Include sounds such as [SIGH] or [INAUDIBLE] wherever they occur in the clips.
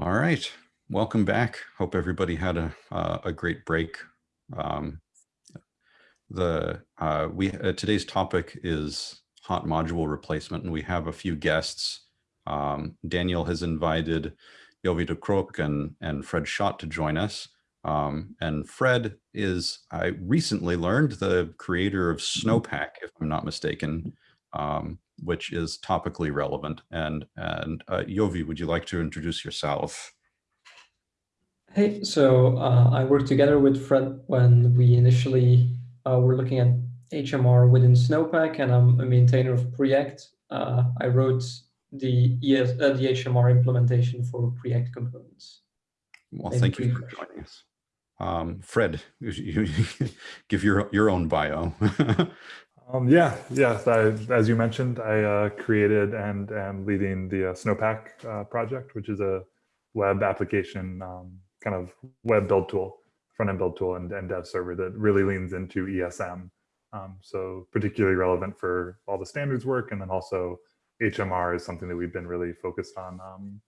All right, welcome back. Hope everybody had a, uh, a great break. Um, the uh, we uh, today's topic is hot module replacement, and we have a few guests. Um, Daniel has invited Jovi De Croock and, and Fred Schott to join us. Um, and Fred is, I recently learned, the creator of Snowpack, if I'm not mistaken, um, which is topically relevant. And, and uh, Jovi, would you like to introduce yourself? Hey, so uh, I worked together with Fred when we initially uh, were looking at HMR within Snowpack, and I'm a maintainer of Preact. Uh, I wrote the ES, uh, the HMR implementation for Preact components. Well, Maybe thank you for joining us. Um, Fred, [LAUGHS] you, you give your your own bio. [LAUGHS] um, yeah, yes. I, as you mentioned, I uh, created and am leading the uh, Snowpack uh, project, which is a web application um, kind of web build tool, front end build tool, and, and dev server that really leans into ESM. Um, so particularly relevant for all the standards work, and then also HMR is something that we've been really focused on um,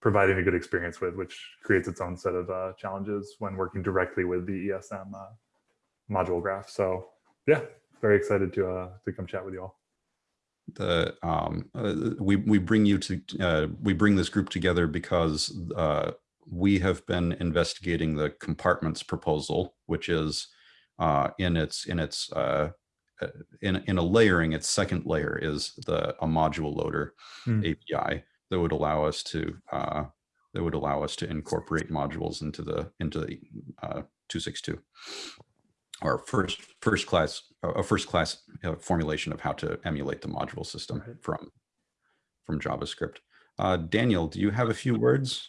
providing a good experience with, which creates its own set of uh, challenges when working directly with the ESM uh, module graph. So yeah, very excited to uh, to come chat with you all. The um, uh, we we bring you to uh, we bring this group together because uh, we have been investigating the compartments proposal, which is in its in its in, in a layering, its second layer is the a module loader hmm. API that would allow us to uh, that would allow us to incorporate modules into the into the uh, 262 or first first class a first class uh, formulation of how to emulate the module system right. from from JavaScript. Uh, Daniel, do you have a few words?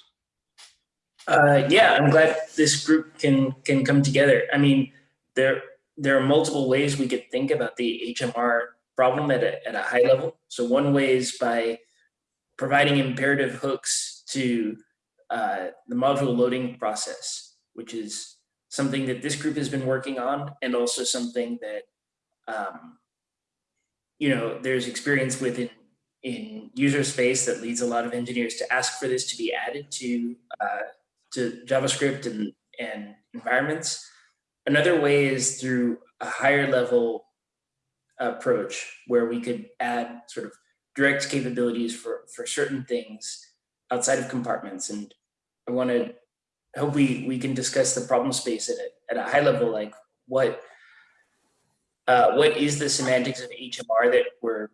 Uh, yeah, I'm glad this group can can come together. I mean, there there are multiple ways we could think about the HMR problem at a, at a high level. So one way is by providing imperative hooks to uh, the module loading process, which is something that this group has been working on and also something that, um, you know, there's experience with in, in user space that leads a lot of engineers to ask for this to be added to, uh, to JavaScript and, and environments. Another way is through a higher level approach where we could add sort of direct capabilities for, for certain things outside of compartments. And I want to hope we, we can discuss the problem space at a, at a high level, like what, uh, what is the semantics of HMR that we're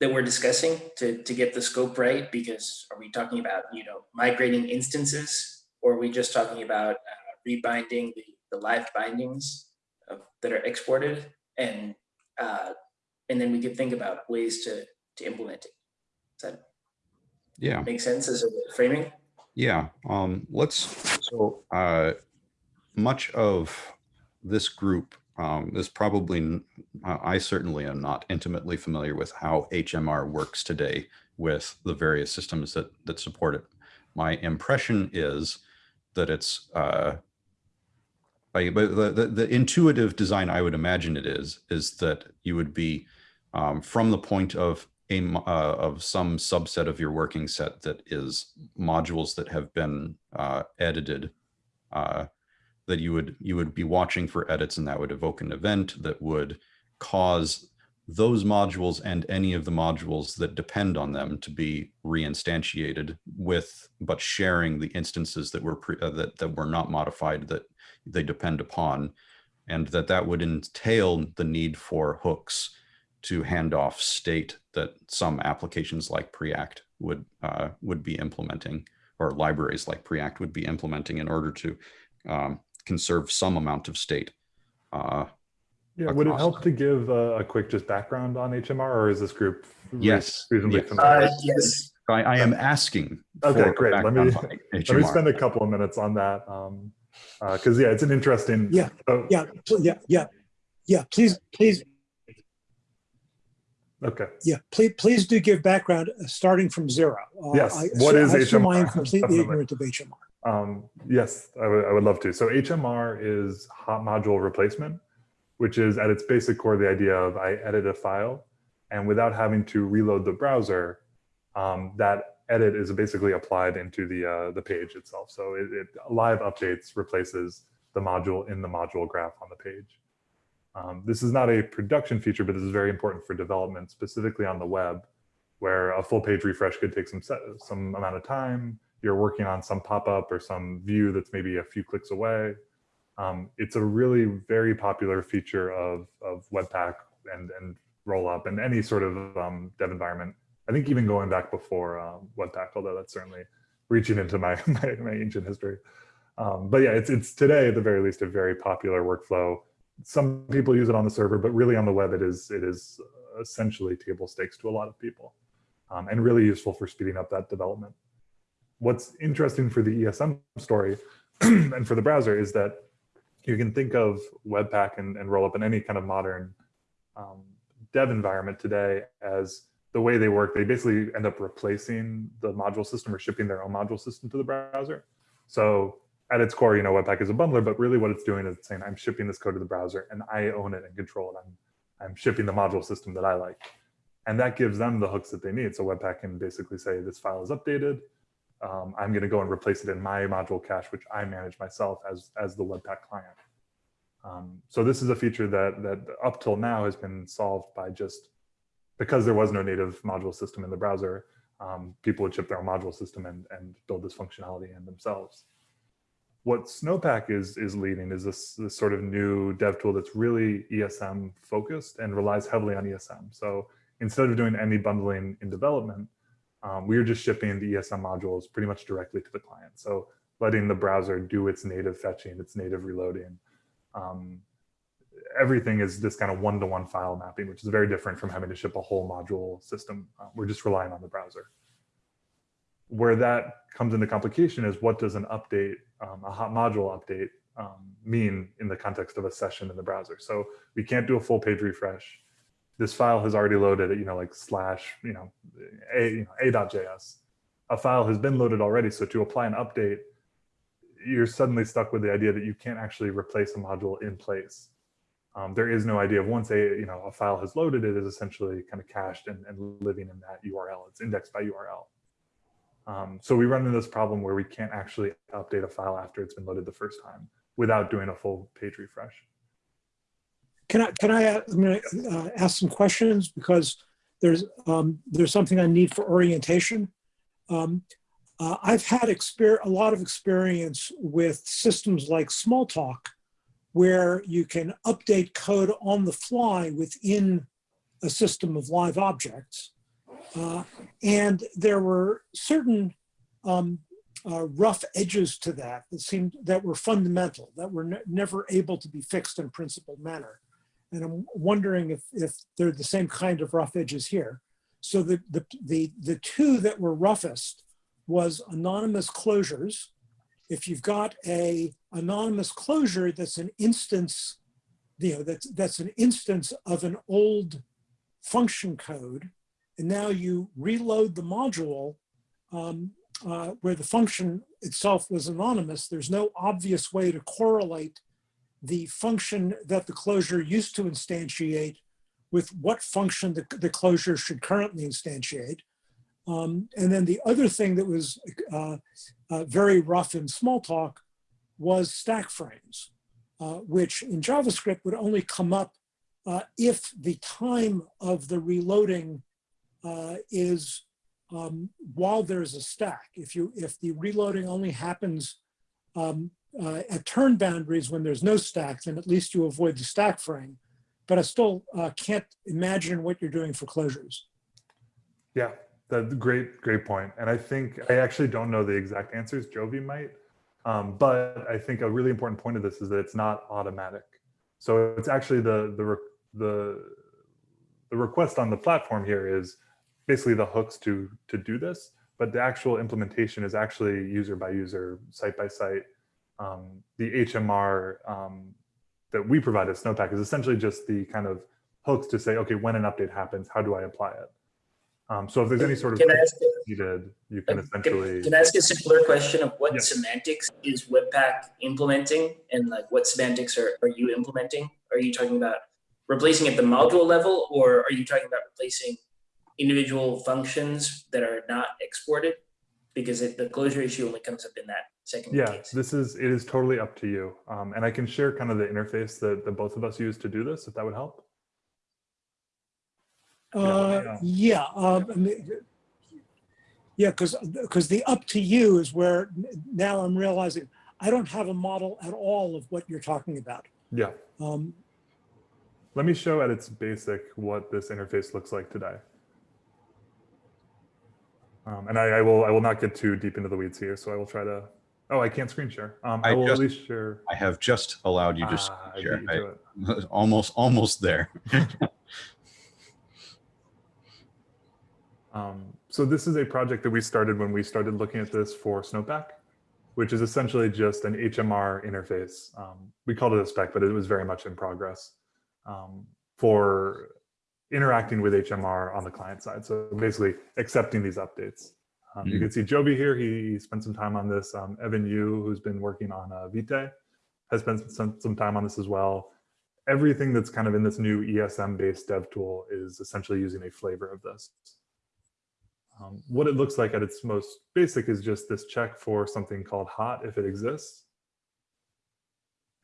that we're discussing to, to get the scope right? Because are we talking about, you know, migrating instances or are we just talking about uh, rebinding the, the live bindings of, that are exported? And uh, and then we could think about ways to to implement it. Does that yeah make sense as a framing? Yeah. Um, let's so uh, much of this group um, is probably I certainly am not intimately familiar with how HMR works today with the various systems that that support it. My impression is that it's uh, I, but the, the, the, intuitive design I would imagine it is, is that you would be um, from the point of a, uh, of some subset of your working set that is modules that have been uh, edited, uh, that you would you would be watching for edits and that would evoke an event that would cause those modules and any of the modules that depend on them to be reinstantiated with, but sharing the instances that were pre, uh, that that were not modified that they depend upon, and that that would entail the need for hooks to hand off state that some applications like Preact would uh, would be implementing, or libraries like Preact would be implementing in order to um, conserve some amount of state. Uh, yeah, would it help to give a, a, quick just background on HMR, or is this group yes reasonably yes. familiar? Uh, yes. I, I, am asking. Okay, great. Let me [LAUGHS] let me spend a couple of minutes on that. Um, because uh, yeah, it's an interesting. Yeah, uh, yeah, yeah, yeah, yeah. Please, please. Okay. Yeah, please, please do give background uh, starting from zero. Uh, yes. I, what so, is HMR? I am completely ignorant of HMR. Um, yes, I, I would love to. So HMR is hot module replacement, which is at its basic core the idea of I edit a file, and without having to reload the browser, um, that edit is basically applied into the uh, the page itself. So it, it live updates replaces the module in the module graph on the page. Um, this is not a production feature, but this is very important for development, specifically on the web, where a full page refresh could take some set, some amount of time. You're working on some pop-up or some view that's maybe a few clicks away. Um, it's a really very popular feature of, of Webpack and, and Rollup and any sort of um, dev environment. I think even going back before um, Webpack, although that's certainly reaching into my, [LAUGHS] my, my ancient history. Um, but yeah, it's, it's today at the very least a very popular workflow. Some people use it on the server, but really on the web, it is, it is essentially table stakes to a lot of people um, and really useful for speeding up that development. What's interesting for the ESM story [CLEARS THROAT] and for the browser is that you can think of Webpack and, and Rollup in any kind of modern um, dev environment today as the way they work. They basically end up replacing the module system or shipping their own module system to the browser. So at its core, you know, Webpack is a bundler, but really what it's doing is saying, I'm shipping this code to the browser and I own it and control it. I'm, I'm shipping the module system that I like. And that gives them the hooks that they need. So Webpack can basically say this file is updated. Um, I'm going to go and replace it in my module cache, which I manage myself as, as the Webpack client. Um, so this is a feature that, that up till now has been solved by just because there was no native module system in the browser, um, people would ship their own module system and, and build this functionality in themselves. What Snowpack is, is leading is this, this sort of new dev tool that's really ESM focused and relies heavily on ESM. So instead of doing any bundling in development, um, we are just shipping the ESM modules pretty much directly to the client. So letting the browser do its native fetching, its native reloading. Um, everything is this kind of one-to-one -one file mapping, which is very different from having to ship a whole module system. Uh, we're just relying on the browser. Where that comes into complication is what does an update, um, a hot module update um, mean in the context of a session in the browser. So we can't do a full page refresh this file has already loaded you know, like slash, you know, a, you know, a.js. A file has been loaded already. So to apply an update, you're suddenly stuck with the idea that you can't actually replace a module in place. Um, there is no idea of once a, you know, a file has loaded, it is essentially kind of cached and, and living in that URL. It's indexed by URL. Um, so we run into this problem where we can't actually update a file after it's been loaded the first time without doing a full page refresh. Can I, can I, uh, I'm to uh, ask some questions because there's, um, there's something I need for orientation. Um, uh, I've had a lot of experience with systems like Smalltalk, where you can update code on the fly within a system of live objects. Uh, and there were certain um, uh, rough edges to that that seemed that were fundamental, that were ne never able to be fixed in principled manner. And I'm wondering if, if they're the same kind of rough edges here. So the, the, the, the two that were roughest was anonymous closures. If you've got a anonymous closure that's an instance, you know, that's, that's an instance of an old function code, and now you reload the module um, uh, where the function itself was anonymous, there's no obvious way to correlate the function that the closure used to instantiate with what function the, the closure should currently instantiate. Um, and then the other thing that was uh, uh, very rough in Smalltalk was stack frames, uh, which in JavaScript would only come up uh, if the time of the reloading uh, is um, while there's a stack. If you if the reloading only happens um, uh, at turn boundaries when there's no stack, then at least you avoid the stack frame. But I still uh, can't imagine what you're doing for closures. Yeah, that's great, great point. And I think I actually don't know the exact answers. Jovi might, um, but I think a really important point of this is that it's not automatic. So it's actually the the the the request on the platform here is basically the hooks to to do this, but the actual implementation is actually user by user, site by site, um, the HMR um, that we provide at Snowpack is essentially just the kind of hooks to say, okay, when an update happens, how do I apply it? Um, so if there's any sort of needed, you can essentially. Can, can, I ask a simpler question of what yes. semantics is Webpack implementing and like what semantics are, are you implementing? Are you talking about replacing at the module level or are you talking about replacing individual functions that are not exported because it, the closure issue only comes up in that second Yeah, case. this is, it is totally up to you. Um, and I can share kind of the interface that, that both of us use to do this, if that would help. Yeah, Uh, yeah. yeah, um, yeah, because, because the up to you is where now I'm realizing I don't have a model at all of what you're talking about. Yeah, Um, let me show at its basic what this interface looks like today. Um, and I, I will, I will not get too deep into the weeds here, so I will try to, oh, I can't screen share. Um, I I will just- at least share. I have just allowed you to Ah, share. beat you to it. I- [LAUGHS] almost, almost there. [LAUGHS] Um, so this is a project that we started when we started looking at this for Snowpack, which is essentially just an HMR interface. Um, we called it a spec, but it was very much in progress um, for interacting with HMR on the client side. So basically accepting these updates. Um, You Mhm. can see Jovi here. He, he spent some time on this. Um, Evan You, who's been working on uh, Vite, has spent some, some time on this as well. Everything that's kind of in this new ESM-based dev tool is essentially using a flavor of this. Um, what it looks like at its most basic is just this check for something called hot if it exists.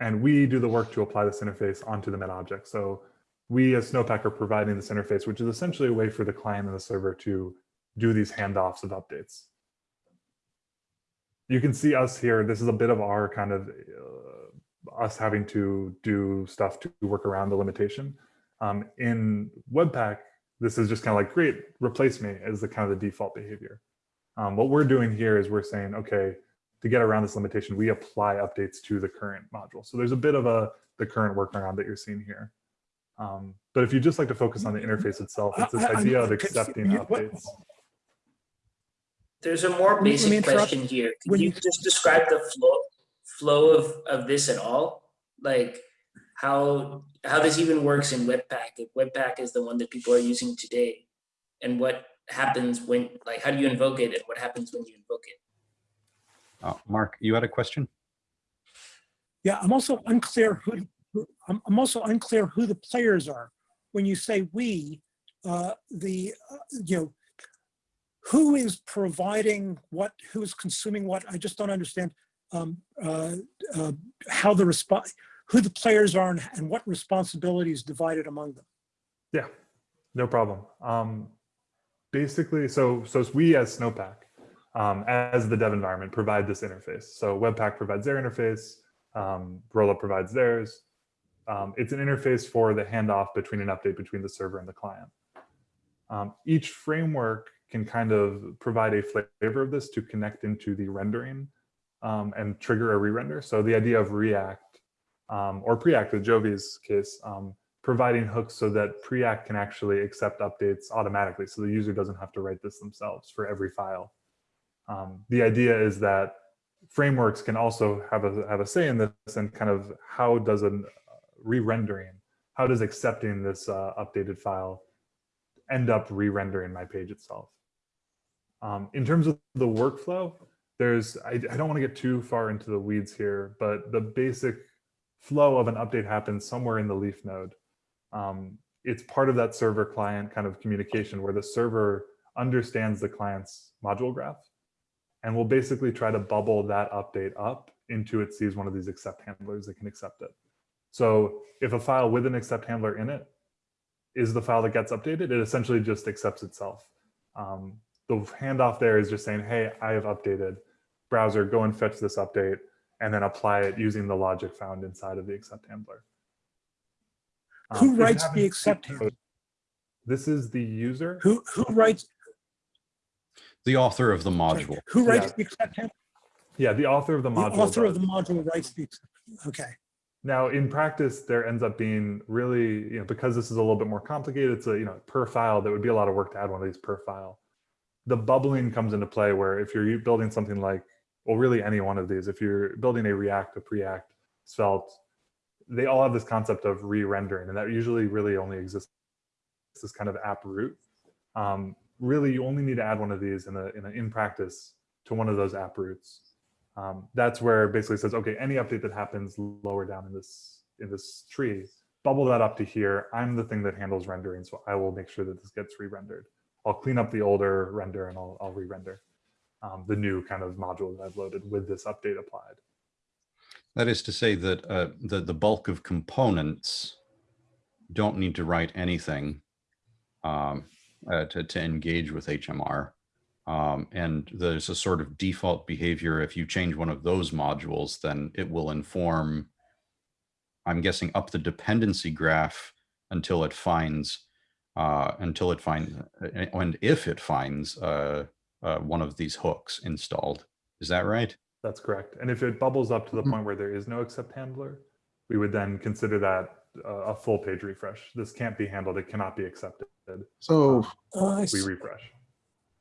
And we do the work to apply this interface onto the meta object. So we as Snowpack are providing this interface, which is essentially a way for the client and the server to do these handoffs of updates. You can see us here. This is a bit of our kind of uh, us having to do stuff to work around the limitation. Um, in Webpack, this is just kind of like, great, replace me as the kind of the default behavior. Um, what we're doing here is we're saying, okay, to get around this limitation, we apply updates to the current module. So there's a bit of a the current workaround that you're seeing here. Um, but if you just like to focus on the interface itself, it's this idea of accepting updates. There's a more basic question here. Can you you- just describe the flow flow of, of this at all? Like how how this even works in Webpack? If Webpack is the one that people are using today, and what happens when like how do you invoke it and what happens when you invoke it? Uh, Mark, you had a question? Yeah, I'm also unclear who, who- I'm, I'm also unclear who the players are. When you say we, uh, the, uh, you know, who is providing what, who is consuming what? I just don't understand um, uh, uh, how the response, who the players are and, and what responsibilities divided among them. Yeah, no problem. Um, basically, so so we as Snowpack, um, as the dev environment, provide this interface. So Webpack provides their interface, um, Rollup provides theirs. Um, it's an interface for the handoff between an update between the server and the client. Um, each framework can kind of provide a flavor of this to connect into the rendering um, and trigger a re-render. So the idea of React um, or Preact with Jovi's case, um, providing hooks so that Preact can actually accept updates automatically. So the user doesn't have to write this themselves for every file. Um, the idea is that frameworks can also have a, have a say in this and kind of how does a re-rendering, how does accepting this uh, updated file end up re-rendering my page itself. Um, in terms of the workflow, there's, I, I don't want to get too far into the weeds here, but the basic flow of an update happens somewhere in the leaf node. Um, it's part of that server client kind of communication where the server understands the client's module graph and will basically try to bubble that update up into it sees one of these accept handlers that can accept it. So if a file with an accept handler in it is the file that gets updated, it essentially just accepts itself. Um, the handoff there is just saying, hey, I have updated. Browser, go and fetch this update and then apply it using the logic found inside of the accept handler. Um, Who writes the accept handler? This is the user. Who, who writes, The author of the sorry, module. who writes Yeah. the accept handler? Yeah, the author of the module. The module. author of the module writes the, accept- okay. Now, in practice, there ends up being really, you know, because this is a little bit more complicated, it's a, you know, per file, there would be a lot of work to add one of these per file. The bubbling comes into play where if you're building something like, well, really any one of these, if you're building a React, a Preact, Svelte, they all have this concept of re-rendering, and that usually really only exists this kind of app root. Um, really, you only need to add one of these in a, in, a, in practice to one of those app roots. Um, that's where basically says, okay, any update that happens lower down in this in this tree, bubble that up to here. I'm the thing that handles rendering, so I will make sure that this gets re-rendered. I'll clean up the older render and I'll, I'll re-render um, the new kind of module that I've loaded with this update applied. That is to say that uh, the, the bulk of components don't need to write anything um, uh, to, to engage with HMR. Um, and there's a sort of default behavior. If you change one of those modules, then it will inform, I'm guessing, up the dependency graph until it finds, uh, until it finds, uh, and if it finds uh, uh, one of these hooks installed. Is that right? That's correct. And if it bubbles up to the Mhm. point where there is no accept handler, we would then consider that uh, a full page refresh. This can't be handled. It cannot be accepted. So Uh, We refresh.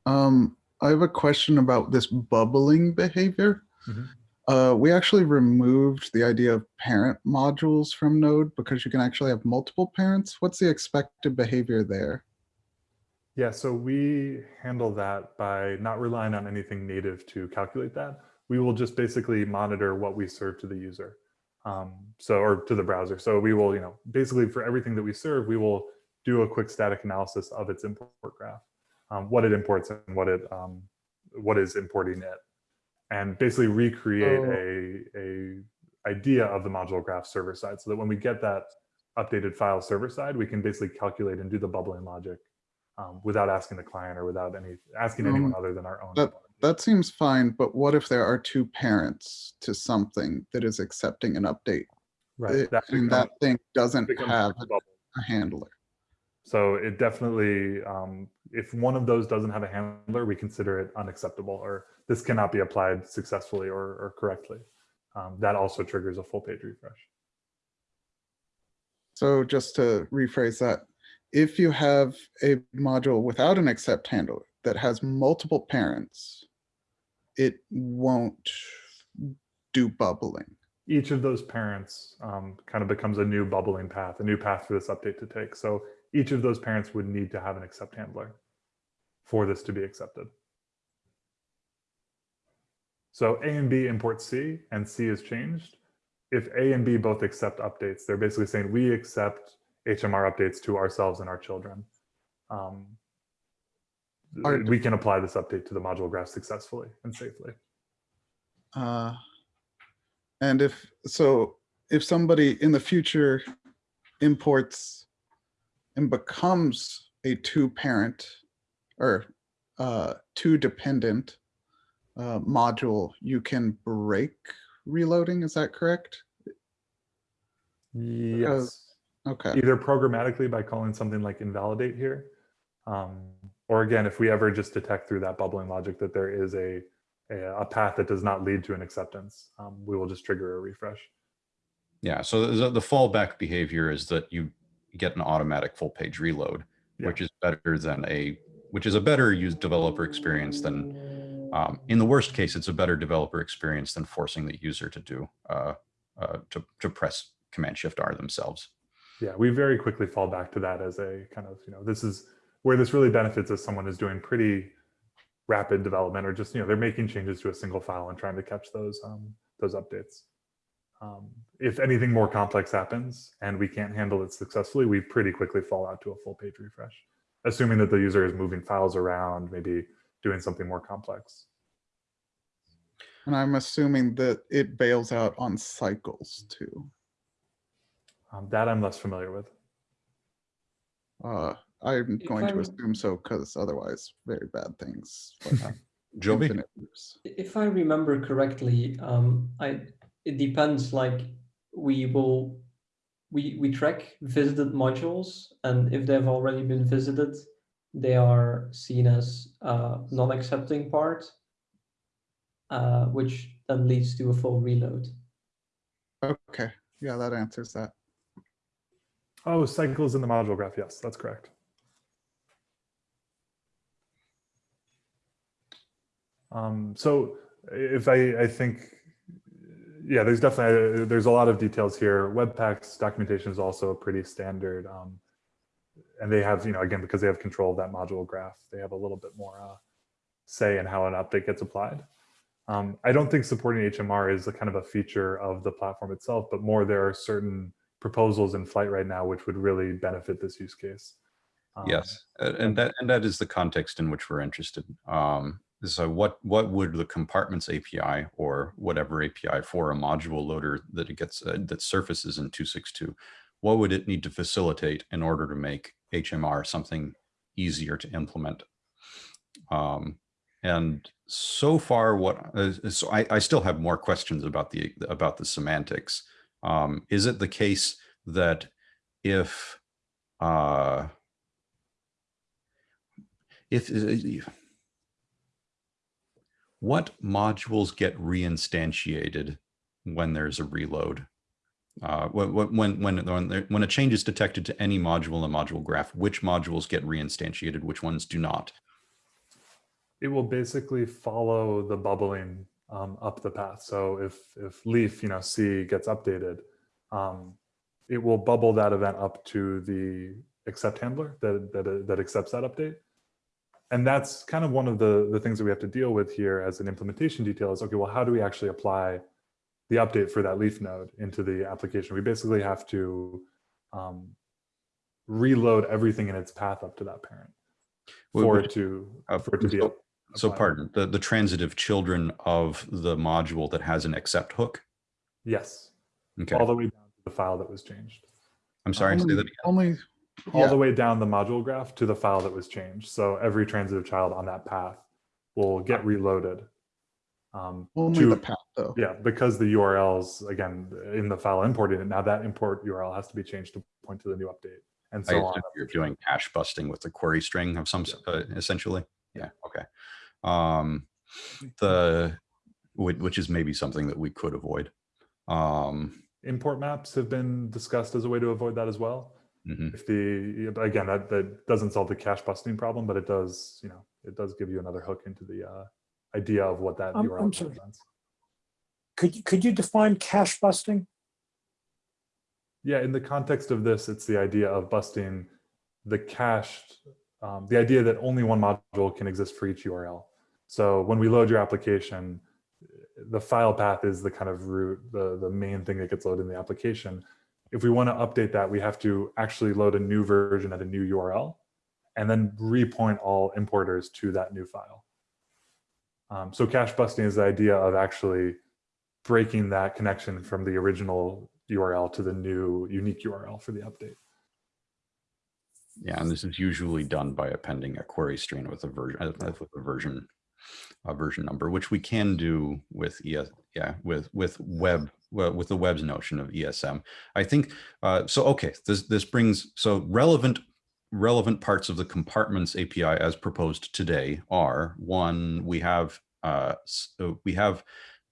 Um, I have a question about this bubbling behavior. Mhm. Uh, we actually removed the idea of parent modules from Node because you can actually have multiple parents. What's the expected behavior there? Yeah, so we handle that by not relying on anything native to calculate that. We will just basically monitor what we serve to the user. Um, so, or to the browser. So we will, you know, basically for everything that we serve, we will do a quick static analysis of its import graph, um, what it imports and what it, um, what is importing it. And basically recreate Oh. a, a idea of the module graph server side so that when we get that updated file server side, we can basically calculate and do the bubbling logic um, without asking the client or without any asking anyone Um, other than our own. that- That seems fine, but what if there are two parents to something that is accepting an update? right. It- that and that thing doesn't have a bubble. a handler. So it definitely, um, if one of those doesn't have a handler, we consider it unacceptable or this cannot be applied successfully or, or correctly. Um, that also triggers a full page refresh. So just to rephrase that, if you have a module without an accept handler that has multiple parents, it won't do bubbling. Each of those parents um, kind of becomes a new bubbling path, a new path for this update to take. So each of those parents would need to have an accept handler for this to be accepted. So A and B import C and C is changed. If A and B both accept updates, they're basically saying we accept HMR updates to ourselves and our children. Um, we can apply this update to the module graph successfully and safely. Uh, And if, so if somebody in the future imports and becomes a two parent or uh, two dependent uh, module, you can break reloading, is that correct? Yes. Okay, either programmatically by calling something like invalidate here, um, or again, if we ever just detect through that bubbling logic that there is a, a, a path that does not lead to an acceptance, um, we will just trigger a refresh. Yeah, so the, the fallback behavior is that you get an automatic full page reload, Yeah. which is better than a, which is a better use developer experience than, um, in the worst case, it's a better developer experience than forcing the user to do, uh, uh, to, to press Command Shift R themselves. Yeah, we very quickly fall back to that as a kind of, you know, this is where this really benefits as someone is doing pretty rapid development or just, you know, they're making changes to a single file and trying to catch those, um, those updates. Um, if anything more complex happens and we can't handle it successfully, we pretty quickly fall out to a full page refresh, assuming that the user is moving files around, maybe doing something more complex. and I'm assuming that it bails out on cycles too. Um, that I'm less familiar with. Uh, I'm If going to I'm- assume so because otherwise very bad things. [LAUGHS] Jovi? If I remember correctly, um, I it depends. Like we will, we we track visited modules, and if they've already been visited, they are seen as uh, non-accepting part, uh, which then leads to a full reload. Okay, yeah, that answers that. Oh, cycles in the module graph. Yes, that's correct. Um, so if I, I think, yeah, there's definitely, there's a lot of details here. Webpack's documentation is also pretty standard. Um, and they have, you know, again, because they have control of that module graph, they have a little bit more uh, say in how an update gets applied. Um, I don't think supporting HMR is a kind of a feature of the platform itself, but more there are certain proposals in flight right now which would really benefit this use case. Um, Yes, and that, and that is the context in which we're interested. Um, so what, what would the compartments API or whatever API for a module loader that it gets, uh, that surfaces in 262, what would it need to facilitate in order to make HMR something easier to implement? Um, and so far what, uh, so I, I still have more questions about the, about the semantics. Um, is it the case that if, uh, if uh, what modules get reinstantiated when there's a reload uh when when when when, a change is detected to any module in the module graph which modules get reinstantiated which ones do not It will basically follow the bubbling um, up the path. So if if leaf, you know, C gets updated, um, it will bubble that event up to the accept handler that that that accepts that update. And that's kind of one of the the things that we have to deal with here as an implementation detail is okay, well, how do we actually apply the update for that leaf node into the application? We basically have to um, reload everything in its path up to that parent for which- it to uh, for it to be so, so pardon the the transitive children of the module that has an accept hook Yes, okay all the way down to the file that was changed. i'm sorry say Only- that again. Only, All yeah, the way down the module graph to the file that was changed. So every transitive child on that path will get reloaded. Um, only to- the path though. Yeah, because the URLs, again, in the file imported, it, now that import URL has to be changed to point to the new update and I so on. you're doing hash busting with the query string of some s- uh, essentially yeah okay um the which, which is maybe something that we could avoid um Import maps have been discussed as a way to avoid that as well. Mhm. If the, again, that, that doesn't solve the cache busting problem, but it does, you know, it does give you another hook into the uh, idea of what that I'm- URL I'm sorry. represents. Could, you- could you define cache busting? Yeah, in the context of this, it's the idea of busting the cached, um, the idea that only one module can exist for each URL. So when we load your application, the file path is the kind of root, the, the main thing that gets loaded in the application. If we want to update that, we have to actually load a new version at a new URL and then repoint all importers to that new file. Um, so cache busting is the idea of actually breaking that connection from the original URL to the new unique URL for the update. yeah and this is usually done by appending a query string with a version uh, with a version a version number which we can do with es yeah with with web well, with the web's notion of esm i think uh so okay this this brings so relevant relevant parts of the compartments api as proposed today are one we have uh s- uh, we have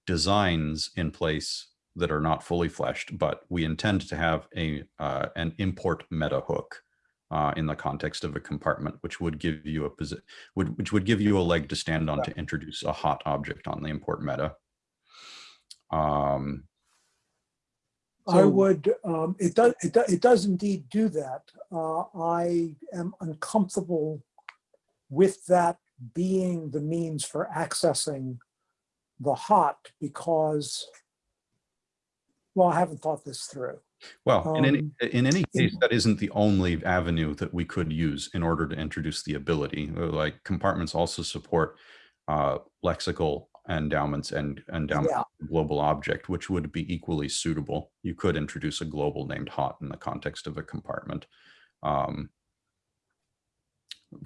designs in place that are not fully fleshed but we intend to have a uh, an import meta hook uh, in the context of a compartment, which would give you a position, would, which would give you a leg to stand on to introduce a hot object on the import meta. Um, I would, um, it does, it does, it does indeed do that. Uh, I am uncomfortable with that being the means for accessing the hot because, well, I haven't thought this through. well, in any, Um, in any case, that isn't the only avenue that we could use in order to introduce the ability. Like compartments also support uh, lexical endowments and endowment Yeah. global object, which would be equally suitable. You could introduce a global named hot in the context of a compartment. Um,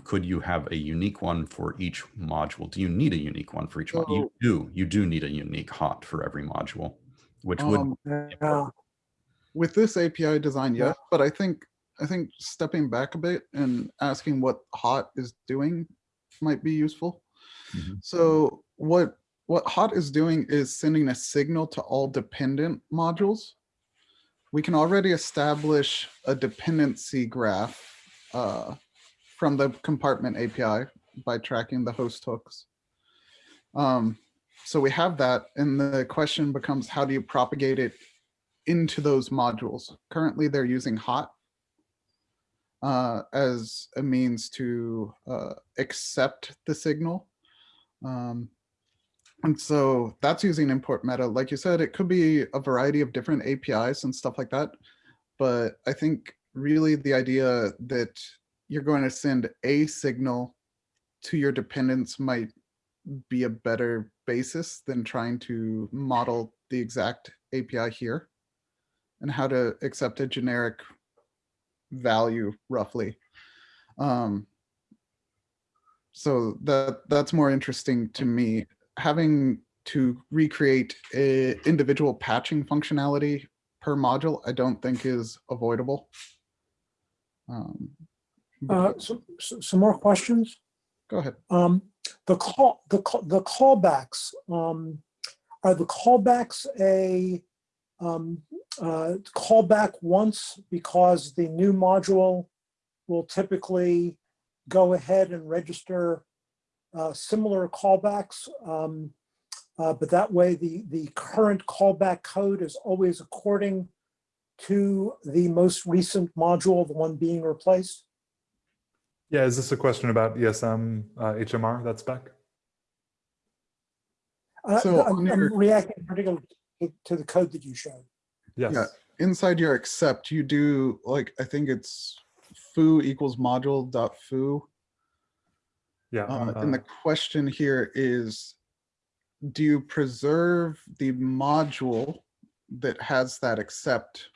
could you have a unique one for each module? Do you need a unique one for each module? You do. You do need a unique hot for every module, which would Um, Yeah, with this API design, Yeah. yes, but I think I think stepping back a bit and asking what hot is doing might be useful. Mhm. So what what hot is doing is sending a signal to all dependent modules. We can already establish a dependency graph uh, from the compartment API by tracking the host hooks. Um, so we have that, and the question becomes, how do you propagate it into those modules. Currently, they're using hot uh, as a means to uh, accept the signal. Um, and so that's using import meta. Like you said, it could be a variety of different APIs and stuff like that. But I think really the idea that you're going to send a signal to your dependents might be a better basis than trying to model the exact API here and how to accept a generic value roughly. Um, so that that's more interesting to me. Having to recreate a individual patching functionality per module, I don't think is avoidable. Um, Uh, some, some some more questions? go ahead. Um, the call, the, call- the callbacks, um, are the callbacks a, um, uh, callback once because the new module will typically go ahead and register, uh, similar callbacks. Um, uh, but that way the, the current callback code is always according to the most recent module, the one being replaced? Yeah, is this a question about ESM uh, HMR, that spec? Uh, So I'm on I'm reacting particularly to- to the code that you showed. Yes. Yeah. Inside your accept, you do like, I think it's foo equals module dot foo. Yeah. Uh, uh, and the question here is, do you preserve the module that has that accept?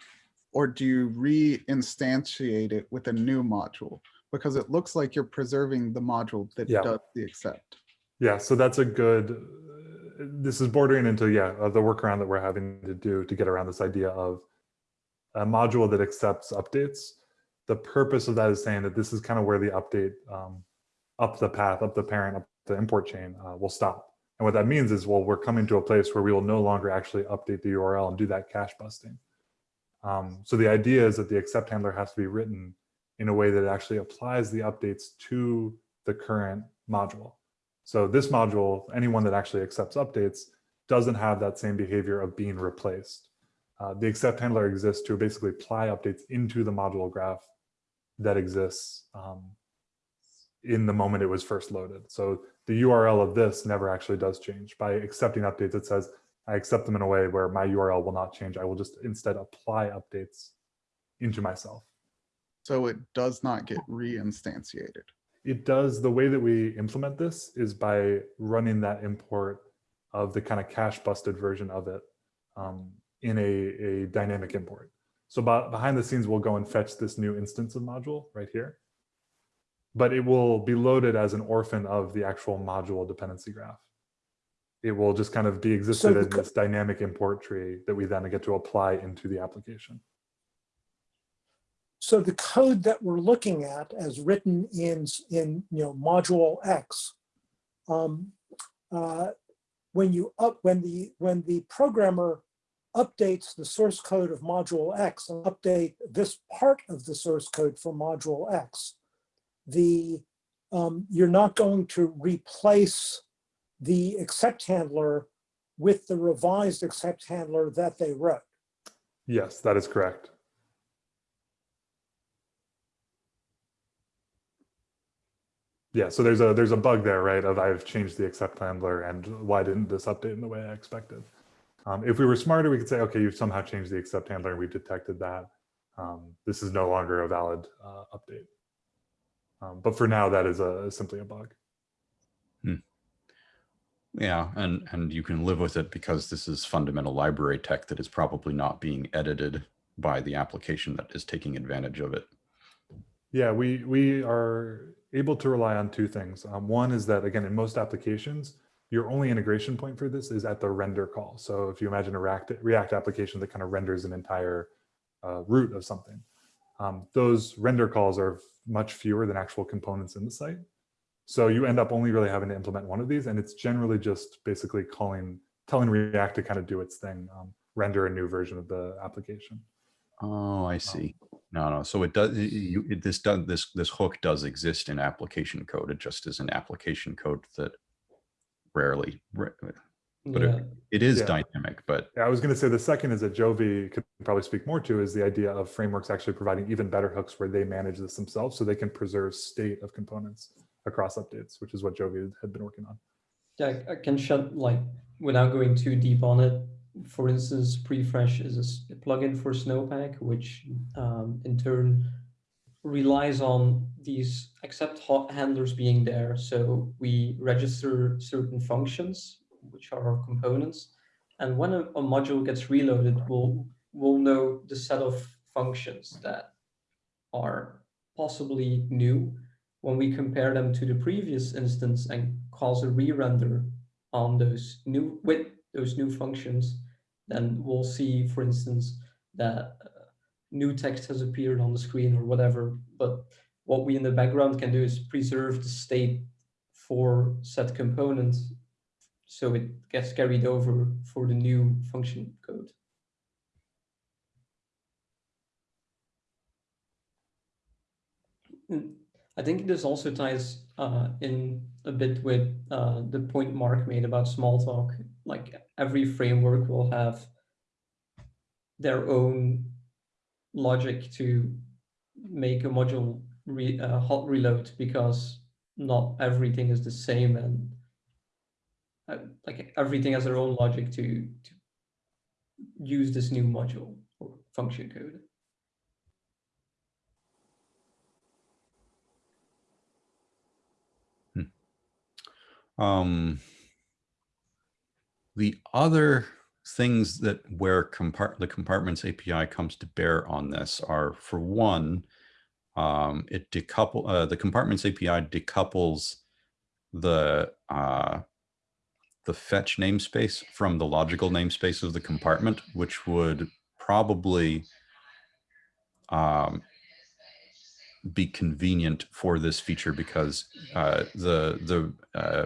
Or do you re-instantiate it with a new module? Because it looks like you're preserving the module that Yeah. does the accept. Yeah, so that's a good, this is bordering into, yeah, uh, the workaround that we're having to do to get around this idea of a module that accepts updates. The purpose of that is saying that this is kind of where the update um, up the path, up the parent, up the import chain uh, will stop. And what that means is, well, we're coming to a place where we will no longer actually update the URL and do that cache busting. Um, so the idea is that the accept handler has to be written in a way that actually applies the updates to the current module. So this module, anyone that actually accepts updates doesn't have that same behavior of being replaced. Uh, the accept handler exists to basically apply updates into the module graph that exists um, in the moment it was first loaded. So the URL of this never actually does change. By accepting updates, it says, I accept them in a way where my URL will not change. I will just instead apply updates into myself. So it does not get re-instantiated. It does, the way that we implement this is by running that import of the kind of cache busted version of it um, in a, a dynamic import. So behind the scenes, we'll go and fetch this new instance of module right here. But it will be loaded as an orphan of the actual module dependency graph. It will just kind of be existed the in this dynamic import tree that we then get to apply into the application. So the code that we're looking at as written in, in, you know, module X, um, uh, when you up, when the, when the programmer updates the source code of module X and update this part of the source code for module X, the, um, you're not going to replace the accept handler with the revised accept handler that they wrote. Yes, that is correct. Yeah, so there's a there's a bug there, right? Of I've changed the accept handler and why didn't this update in the way I expected? Um, if we were smarter, we could say, okay, you've somehow changed the accept handler and we've detected that. Um, this is no longer a valid uh, update. Um, but for now, that is a simply a bug. Yeah, and and you can live with it because this is fundamental library tech that is probably not being edited by the application that is taking advantage of it. Yeah, we we are able to rely on two things. Um, one is that again, in most applications, your only integration point for this is at the render call. So if you imagine a React React application that kind of renders an entire uh, root of something, um, those render calls are much fewer than actual components in the site. So you end up only really having to implement one of these, and it's generally just basically calling, telling React to kind of do its thing, um, render a new version of the application. Oh, I see. No, no. So it does. You it, this does this this hook does exist in application code. It just is an application code that rarely. Ra- But Yeah. it, it is Yeah. dynamic, but Yeah, I was going to say the second is that Jovi could probably speak more to is the idea of frameworks actually providing even better hooks where they manage this themselves so they can preserve state of components across updates, which is what Jovi had been working on. Yeah, I I can shed like without going too deep on it. For instance, Prefresh is a plugin for Snowpack, which um, in turn relies on these accept hot handlers being there. So we register certain functions, which are our components. And when a, a module gets reloaded, we'll, we'll know the set of functions that are possibly new when we compare them to the previous instance and cause a re-render on those new with those new functions, then we'll see, for instance, that uh, new text has appeared on the screen or whatever. But what we in the background can do is preserve the state for set component so it gets carried over for the new function code. Mm, I think this also ties uh, in a bit with uh, the point Mark made about Smalltalk. Like every framework will have their own logic to make a module re, uh, hot reload because not everything is the same and uh, like everything has their own logic to, to use this new module or function code. Um, the other things that where compart the compartments API comes to bear on this are, for one, um, it decouple uh, the compartments API decouples the uh, the fetch namespace from the logical namespace of the compartment, which would probably um, be convenient for this feature because uh, the the uh,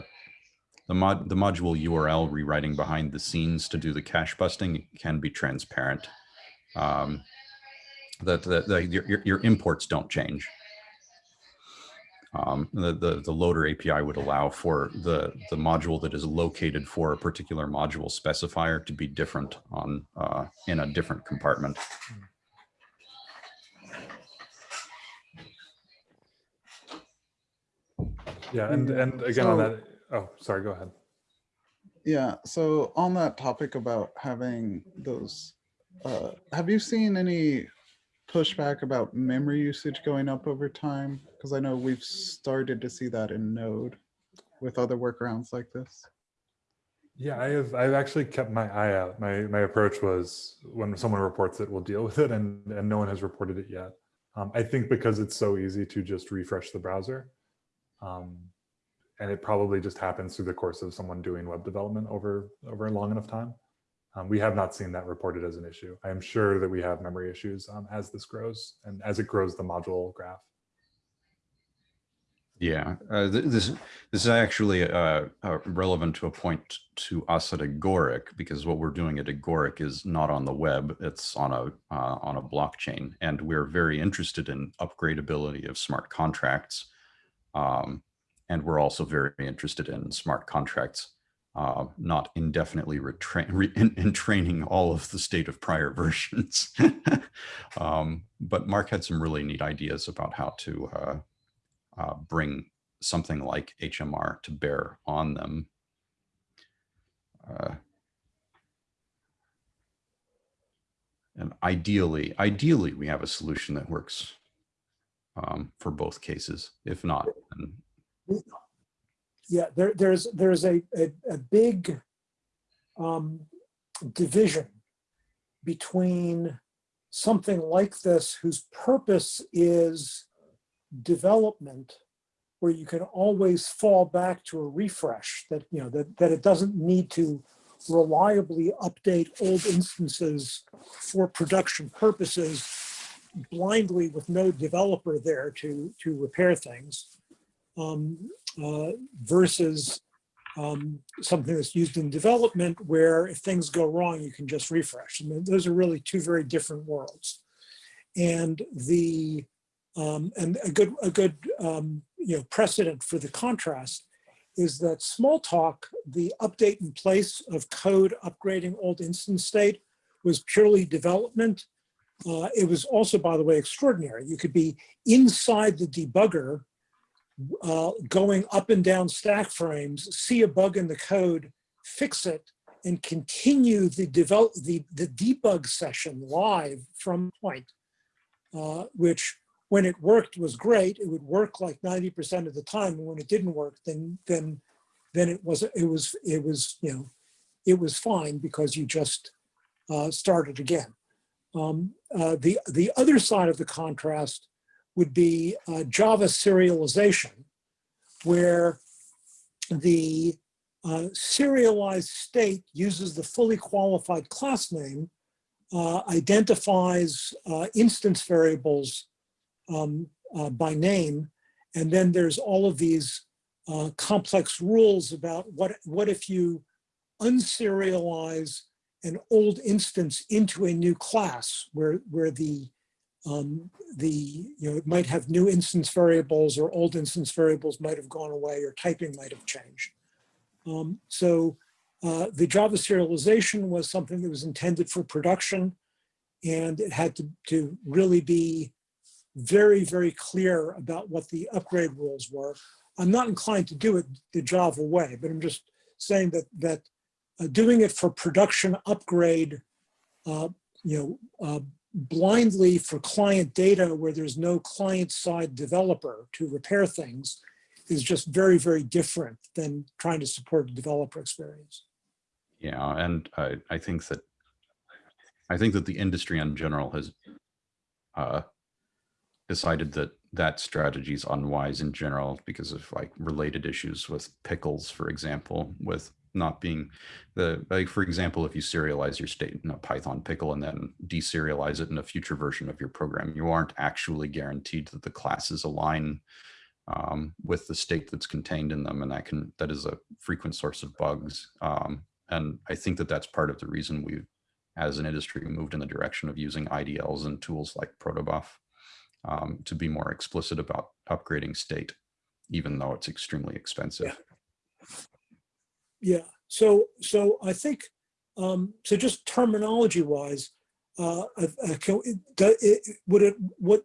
the mod the module URL rewriting behind the scenes to do the cache busting can be transparent. Um, that the, the, your, your imports don't change. Um, the, the, the loader API would allow for the, the module that is located for a particular module specifier to be different on uh, in a different compartment. Yeah, and Mm, and again on that. Oh, sorry. Go ahead. Yeah, so on that topic about having those, uh, have you seen any pushback about memory usage going up over time? Because I know we've started to see that in Node with other workarounds like this. Yeah, I have. I've actually kept my eye out. My my approach was when someone reports it, we'll deal with it, and and no one has reported it yet. Um, I think because it's so easy to just refresh the browser, um, and it probably just happens through the course of someone doing web development over over a long enough time. Um, we have not seen that reported as an issue. I am sure that we have memory issues um, as this grows and as it grows the module graph. Yeah, uh, th this this is actually uh, uh, relevant to a point to us at Agoric because what we're doing at Agoric is not on the web; it's on a uh, on a blockchain, and we're very interested in upgradability of smart contracts, um, and we're also very interested in smart contracts uh, not indefinitely re in, in training all of the state of prior [LAUGHS] versions. um, but Mark had some really neat ideas about how to uh, uh, bring something like HMR to bear on them. Uh, and ideally, ideally, we have a solution that works um, for both cases. If not, then Yeah, there, there's, there's a, a, a big um, division between something like this whose purpose is development where you can always fall back to a refresh that, you know, that, that it doesn't need to reliably update old instances for production purposes blindly with no developer there to, to repair things. Um, versus um, something that's used in development where if things go wrong, you can just refresh. Those are really two very different worlds. And the um, and a good a good um, you know precedent for the contrast is that Smalltalk, the update in place of code upgrading old instance state was purely development. Uh, it was also, by the way, extraordinary. You could be inside the debugger uh, going up and down stack frames, see a bug in the code, fix it, and continue the develop the, the debug session live from point, uh, which when it worked was great. It would work like 90% of the time. And when it didn't work, then, then, then it was, it was, it was, you know, it was fine because you just uh, started again. Um, uh, the, the other side of the contrast would be uh, Java serialization, where the uh, serialized state uses the fully qualified class name, uh, identifies uh, instance variables um, uh, by name, and then there's all of these uh, complex rules about what, what if you unserialize an old instance into a new class where, where the, um, the, you know, it might have new instance variables or old instance variables might have gone away or typing might have changed. Um, so uh, the Java serialization was something that was intended for production and it had to, to really be very, very clear about what the upgrade rules were. I'm not inclined to do it the Java way, but I'm just saying that, that uh, doing it for production upgrade, uh, you know, uh, blindly for client data where there's no client side developer to repair things is just very, very different than trying to support a developer experience. Yeah, and I, I think that I think that the industry in general has uh, decided that that strategy is unwise in general because of like related issues with pickles, for example, with not being the like for example if you serialize your state in a python pickle and then deserialize it in a future version of your program you aren't actually guaranteed that the classes align um, with the state that's contained in them and that can that is a frequent source of bugs. Um, and i think that that's part of the reason we've as an industry moved in the direction of using idls and tools like protobuf um, to be more explicit about upgrading state even though it's extremely expensive. Yeah, so, so I think, um, so just terminology wise, uh, uh, uh, can, it, it, would it, what,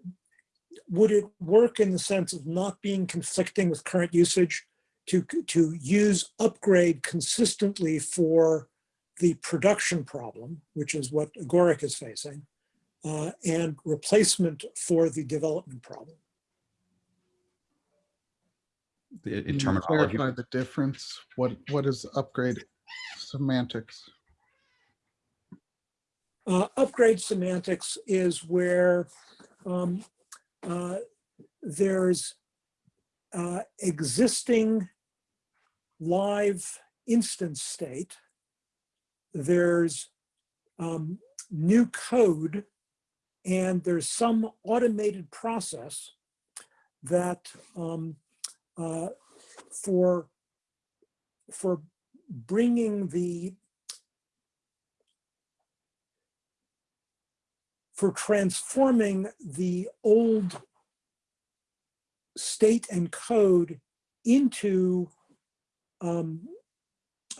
would it work in the sense of not being conflicting with current usage to, to use upgrade consistently for the production problem, which is what Agoric is facing, uh, and replacement for the development problem? In, Can terminology Clarify the difference. What, what is upgrade semantics? Uh, upgrade semantics is where um, uh, there's uh, existing live instance state. There's um, new code and there's some automated process that um, uh, for for bringing the for transforming the old state and code into um,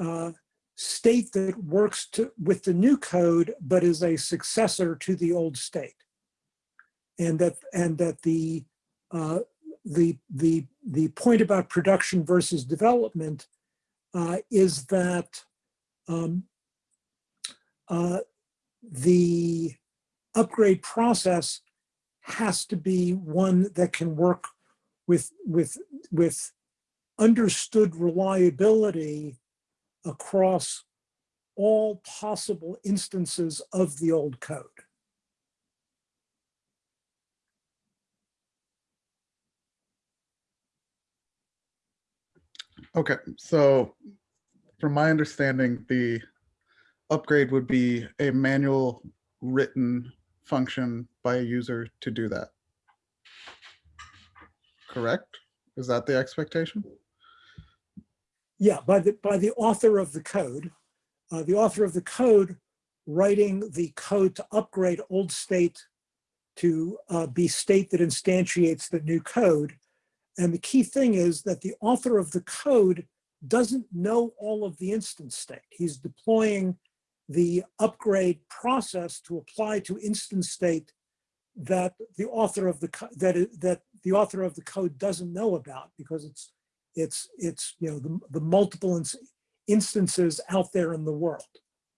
uh, state that works to, with the new code, but is a successor to the old state. And that, and that the, uh, the, the, the point about production versus development uh, is that um, uh, the upgrade process has to be one that can work with, with, with understood reliability across all possible instances of the old code. Okay, so from my understanding, the upgrade would be a manual written function by a user to do that. Correct? Is that the expectation? Yeah, by the, by the author of the code, uh, the author of the code writing the code to upgrade old state to uh, be state that instantiates the new code. And the key thing is that the author of the code doesn't know all of the instance state. He's deploying the upgrade process to apply to instance state that the author of the that that the author of the code doesn't know about because it's it's it's you know the, the multiple ins- instances out there in the world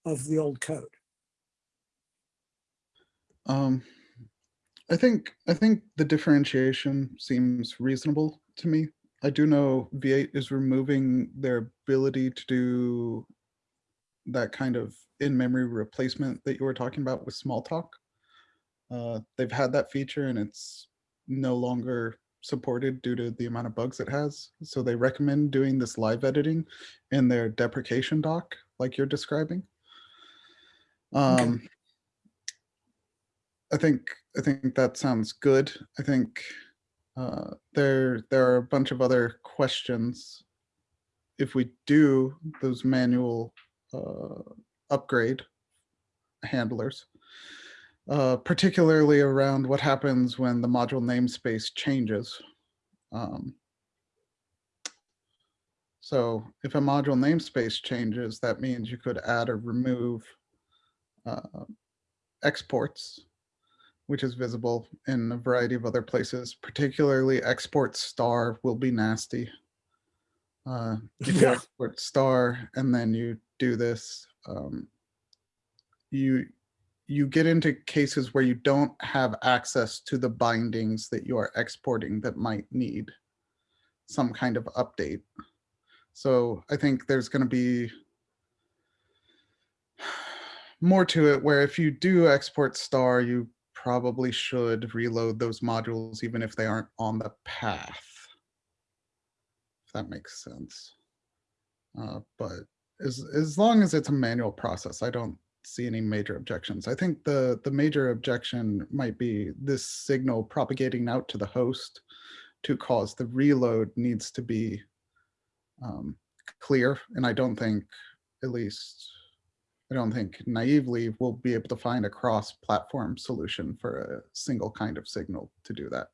of the old code. Um, I think I think the differentiation seems reasonable to me. I do know V8 is removing their ability to do that kind of in-memory replacement that you were talking about with Smalltalk. Uh, they've had that feature and it's no longer supported due to the amount of bugs it has. So they recommend doing this live editing in their deprecation doc, like you're describing. Um, I think I think that sounds good. I think uh, there there are a bunch of other questions. If we do those manual uh, upgrade handlers, uh, particularly around what happens when the module namespace changes. Um, so if a module namespace changes, that means you could add or remove uh, exports which is visible in a variety of other places, particularly export star will be nasty. Uh, [LAUGHS] if you Yeah. export star and then you do this, um, you you get into cases where you don't have access to the bindings that you are exporting that might need some kind of update. So I think there's going to be [SIGHS] more to it where if you do export star, you probably should reload those modules even if they aren't on the path. If that makes sense. Uh, but as, as long as it's a manual process, I don't see any major objections. I think the, the major objection might be this signal propagating out to the host to cause the reload needs to be um, clear. And I don't think, at least I don't think naively we'll be able to find a cross-platform solution for a single kind of signal to do that.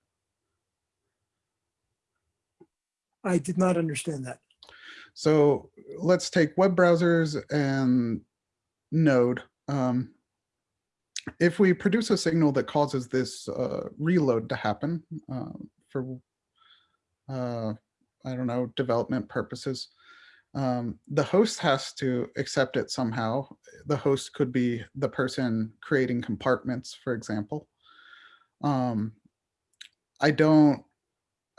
I did not understand that. So let's take web browsers and Node. Um, if we produce a signal that causes this uh, reload to happen uh, for, uh, I don't know, development purposes, um, the host has to accept it somehow. The host could be the person creating compartments, for example. Um, I don't,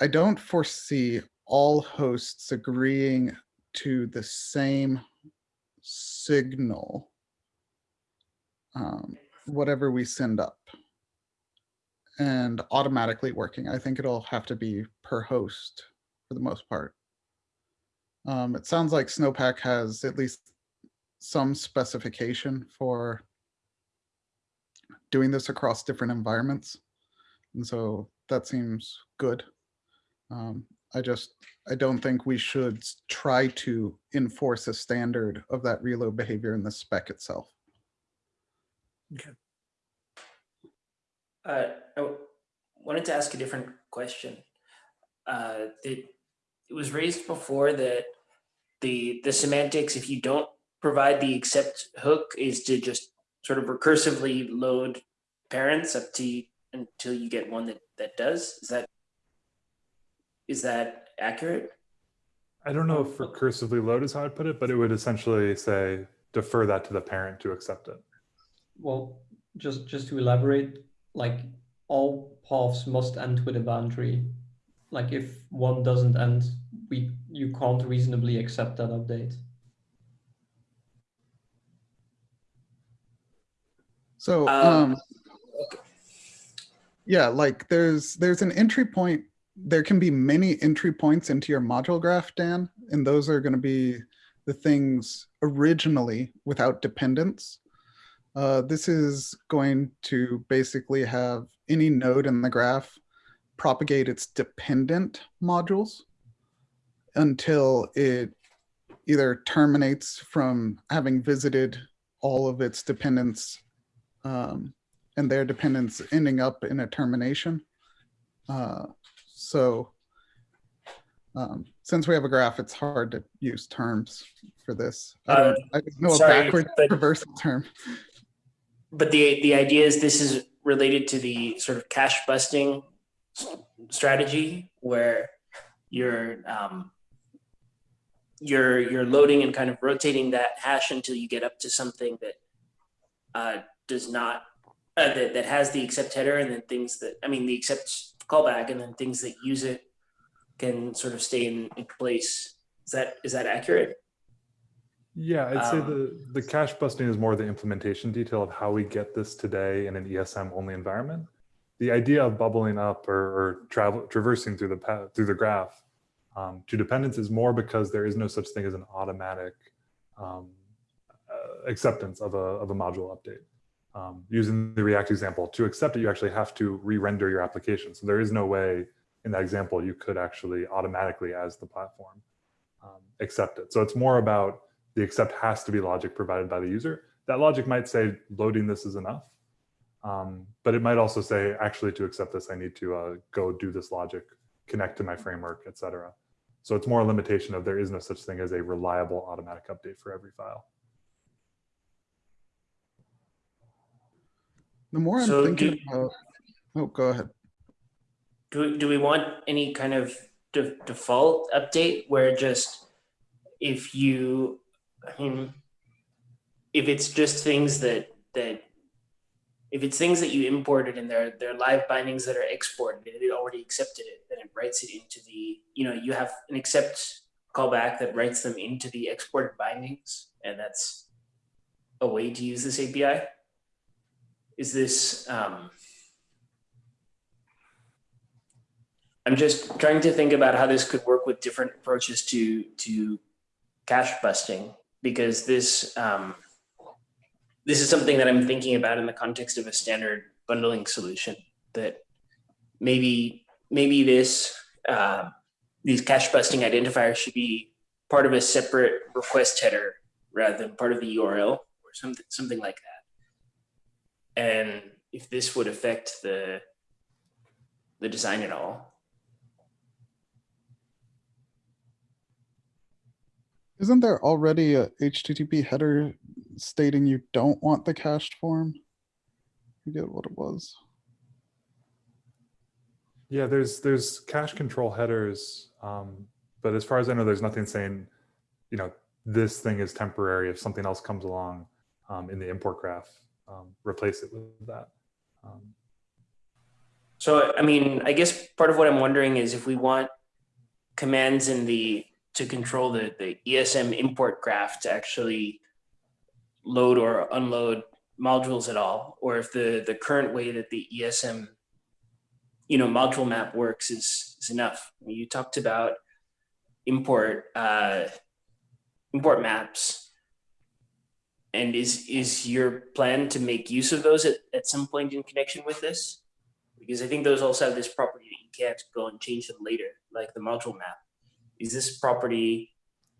I don't foresee all hosts agreeing to the same signal, um, whatever we send up and automatically working. I think it'll have to be per host for the most part. Um, it sounds like Snowpack has at least some specification for doing this across different environments. And so that seems good. Um, I just, I don't think we should try to enforce a standard of that reload behavior in the spec itself. Uh, I wanted to ask a different question. Uh, it, it was raised before that the the semantics, if you don't provide the accept hook, is to just sort of recursively load parents up to until you get one that that does. Is that is that accurate? I don't know if recursively load is how I'd put it, but it would essentially say defer that to the parent to accept it. Well, just just to elaborate, like all paths must end with a boundary. Like if one doesn't end, we you can't reasonably accept that update. So, Um, um, yeah, like there's, there's an entry point. There can be many entry points into your module graph, Dan, and those are going to be the things originally without dependence. Uh, this is going to basically have any node in the graph propagate its dependent modules until it either terminates from having visited all of its dependents um, and their dependents ending up in a termination. Uh, so um, since we have a graph, it's hard to use terms for this. I don't, I don't know a sorry, backward but- reversal term. But the the idea is this is related to the sort of cache busting strategy where you're um, you're you're loading and kind of rotating that hash until you get up to something that uh, does not uh, that, that has the accept header and then things that, I mean, the accept callback and then things that use it can sort of stay in, in place. Is that, is that accurate? Yeah, I'd say Um, the, the cache busting is more the implementation detail of how we get this today in an ESM only environment. The idea of bubbling up or, or travel traversing through the path, through the graph um, to dependence is more because there is no such thing as an automatic um, uh, acceptance of a, of a module update. Um, using the React example, to accept it, you actually have to re-render your application. So there is no way in that example you could actually automatically, as the platform, um, accept it. So it's more about the accept has to be logic provided by the user. That logic might say loading this is enough, um, but it might also say actually to accept this, I need to uh, go do this logic, connect to my framework, etc. So it's more a limitation of there is no such thing as a reliable automatic update for every file. The more I'm So thinking do- about, oh, go ahead. Do, do we want any kind of de- default update where just if you, I mean, if it's just things that, that, if it's things that you imported and they're, they're live bindings that are exported and it already accepted it, then it writes it into the, you know, you have an accept callback that writes them into the exported bindings. And that's a way to use this API. Is this, um, I'm just trying to think about how this could work with different approaches to to cache busting because this um, this is something that I'm thinking about in the context of a standard bundling solution that maybe maybe this uh, these cache busting identifiers should be part of a separate request header rather than part of the URL or something something like that. And if this would affect the the design at all. Isn't there already a HTTP header stating you don't want the cached form? Forget what it was. Yeah, there's there's cache control headers, um, but as far as I know, there's nothing saying, you know, this thing is temporary. If something else comes along um, in the import graph, um, replace it with that. Um, So, I mean, I guess part of what I'm wondering is if we want commands in the to control the, the ESM import graph to actually load or unload modules at all, or if the, the current way that the ESM, you know, module map works is, is enough. You talked about import, uh, import maps. And is, is your plan to make use of those at, at some point in connection with this? because I think those also have this property that you can't go and change them later, like the module map. Is this property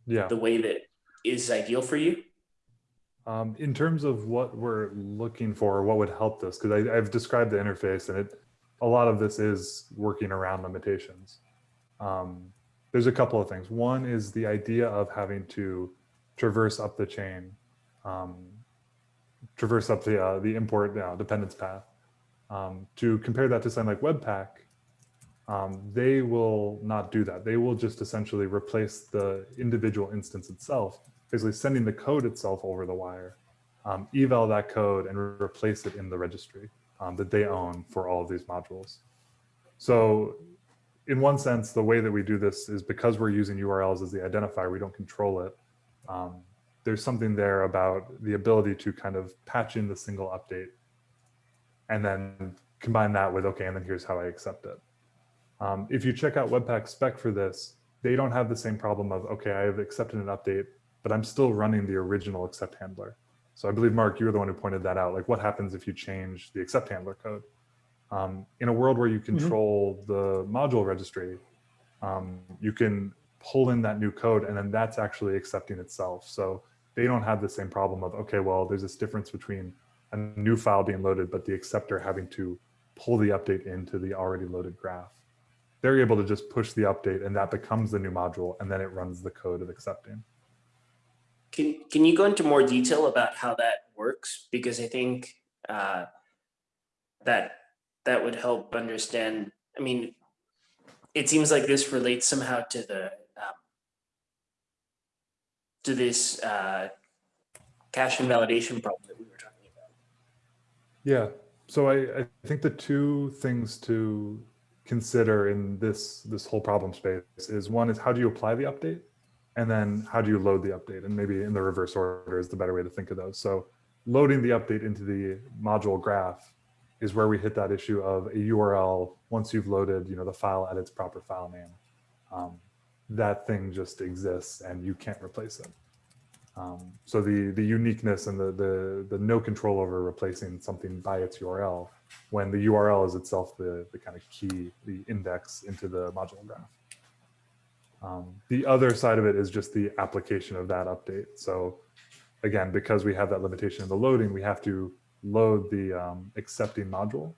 yeah. the way that is ideal for you? Um, in terms of what we're looking for, what would help this, because I've described the interface and it, a lot of this is working around limitations. Um, there's a couple of things. One is the idea of having to traverse up the chain, um, traverse up the, uh, the import uh, dependence path. Um, to compare that to something like Webpack, um, they will not do that. They will just essentially replace the individual instance itself, basically sending the code itself over the wire, um, eval that code and re replace it in the registry um, that they own for all of these modules. So in one sense, the way that we do this is because we're using URLs as the identifier, we don't control it. Um, there's something there about the ability to kind of patch in the single update and then combine that with, okay, and then here's how I accept it. Um, if you check out Webpack spec for this, they don't have the same problem of, okay, I have accepted an update, but I'm still running the original accept handler. So I believe, Mark, you were the one who pointed that out. Like what happens if you change the accept handler code? Um, in a world where you control the module registry, um, you can pull in that new code and then that's actually accepting itself. So they don't have the same problem of, okay, well, there's this difference between a new file being loaded, but the acceptor having to pull the update into the already loaded graph. They're able to just push the update and that becomes the new module and then it runs the code of accepting. Can, can you go into more detail about how that works? Because I think uh, that that would help understand. I mean, it seems like this relates somehow to the um, to this uh, cache invalidation problem that we were talking about. Yeah, so I, I think the two things to consider in this this whole problem space is one is how do you apply the update and then how do you load the update? And maybe in the reverse order is the better way to think of those. So loading the update into the module graph is where we hit that issue of a url once you've loaded you know the file at its proper file name um, that thing just exists and you can't replace it. Um, so the the uniqueness and the, the the no control over replacing something by its url when the URL is itself the, the kind of key, the index into the module graph. Um, the other side of it is just the application of that update. So again, because we have that limitation in the loading, we have to load the um, accepting module,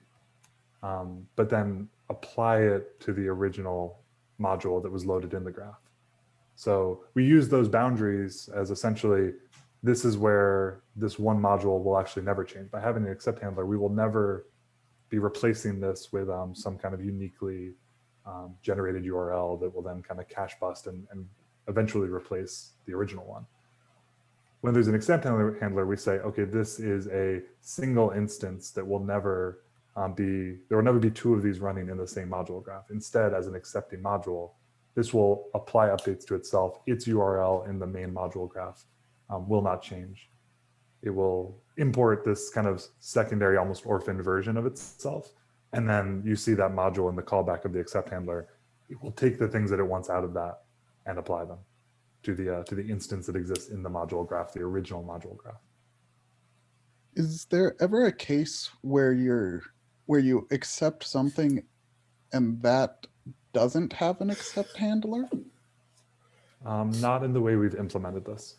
um, but then apply it to the original module that was loaded in the graph. So we use those boundaries as essentially, this is where this one module will actually never change. By having an accept handler, we will never be replacing this with um, some kind of uniquely um, generated URL that will then kind of cache bust and, and eventually replace the original one. When there's an accept handler, handler, we say, okay, this is a single instance that will never um, be, there will never be two of these running in the same module graph. Instead, as an accepting module, this will apply updates to itself. Its URL in the main module graph um, will not change it will import this kind of secondary, almost orphaned version of itself. And then you see that module in the callback of the accept handler. It will take the things that it wants out of that and apply them to the uh, to the instance that exists in the module graph, the original module graph. Is there ever a case where you're where you accept something and that doesn't have an accept handler? Um, not in the way we've implemented this.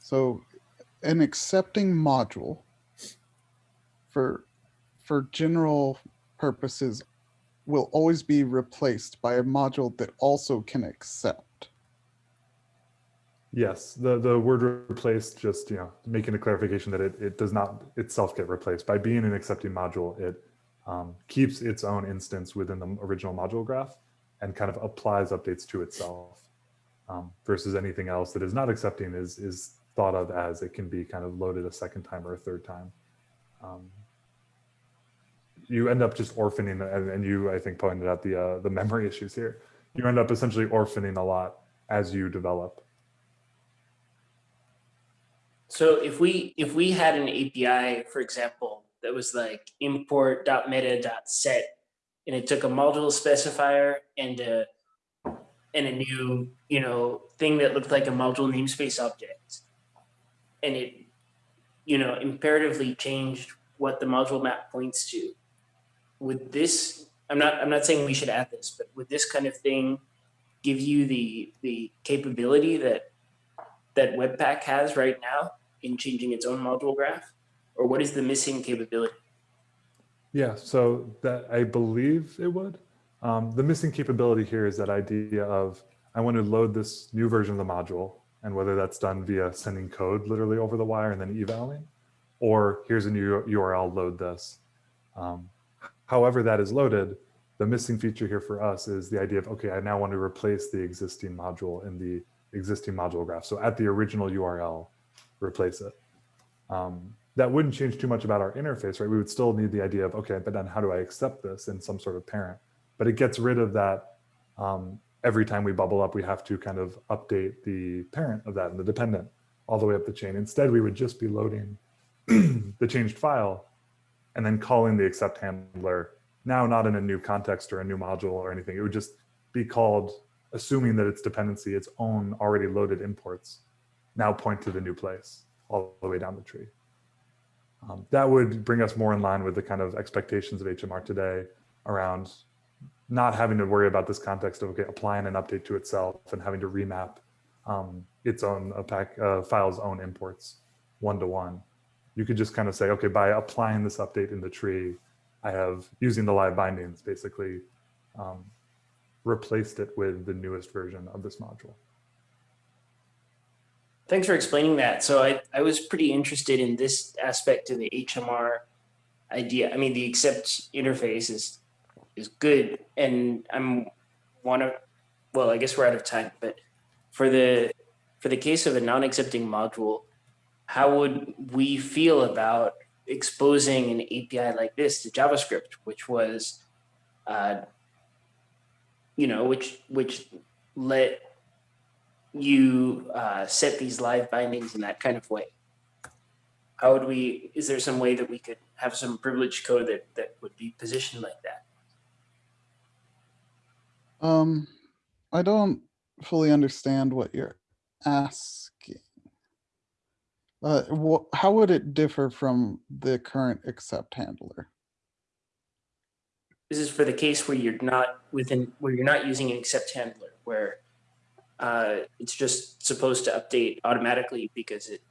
So an accepting module for for general purposes will always be replaced by a module that also can accept. Yes, the, the word replaced, just, you know, making a clarification that it, it does not itself get replaced. By being an accepting module, it um, keeps its own instance within the original module graph and kind of applies updates to itself um, versus anything else that is not accepting is, is thought of as it can be kind of loaded a second time or a third time. Um, you end up just orphaning, and, and, you, I think, pointed out the uh, the memory issues here. You end up essentially orphaning a lot as you develop. So if we if we had an API, for example, that was like import.meta.set, and it took a module specifier and a and a new you know thing that looked like a module namespace object, and it, you know, imperatively changed what the module map points to. Would this, I'm not, I'm not saying we should add this, but would this kind of thing give you the, the capability that, that Webpack has right now in changing its own module graph? Or what is the missing capability? Yeah, so that I believe it would. Um, the missing capability here is that idea of I want to load this new version of the module and whether that's done via sending code literally over the wire and then evaling, or here's a new URL, load this. Um, however that is loaded, the missing feature here for us is the idea of, okay, I now want to replace the existing module in the existing module graph. So at the original URL, replace it. Um, that wouldn't change too much about our interface, right? We would still need the idea of, okay, but then how do I accept this in some sort of parent? But it gets rid of that um, every time we bubble up, we have to kind of update the parent of that and the dependent all the way up the chain. Instead, we would just be loading [CLEARS THROAT] the changed file and then calling the accept handler now not in a new context or a new module or anything. It would just be called, assuming that its dependency, its own already loaded imports, now point to the new place all the way down the tree. Um, that would bring us more in line with the kind of expectations of HMR today around not having to worry about this context of okay, applying an update to itself and having to remap um, its own pack, uh, file's own imports one to one. You could just kind of say, okay, by applying this update in the tree, I have using the live bindings basically um, replaced it with the newest version of this module. Thanks for explaining that. So I, I was pretty interested in this aspect of the HMR idea. I mean, the accept interface is is good. And I'm one of, well, I guess we're out of time, but for the, for the case of a non-accepting module, how would we feel about exposing an API like this to JavaScript, which was, uh, you know, which which let you uh, set these live bindings in that kind of way. How would we? Is there some way that we could have some privileged code that that would be positioned like that? Um, I don't fully understand what you're asking. Uh, how would it differ from the current accept handler? This is for the case where you're not within where you're not using an accept handler, where uh, it's just supposed to update automatically because it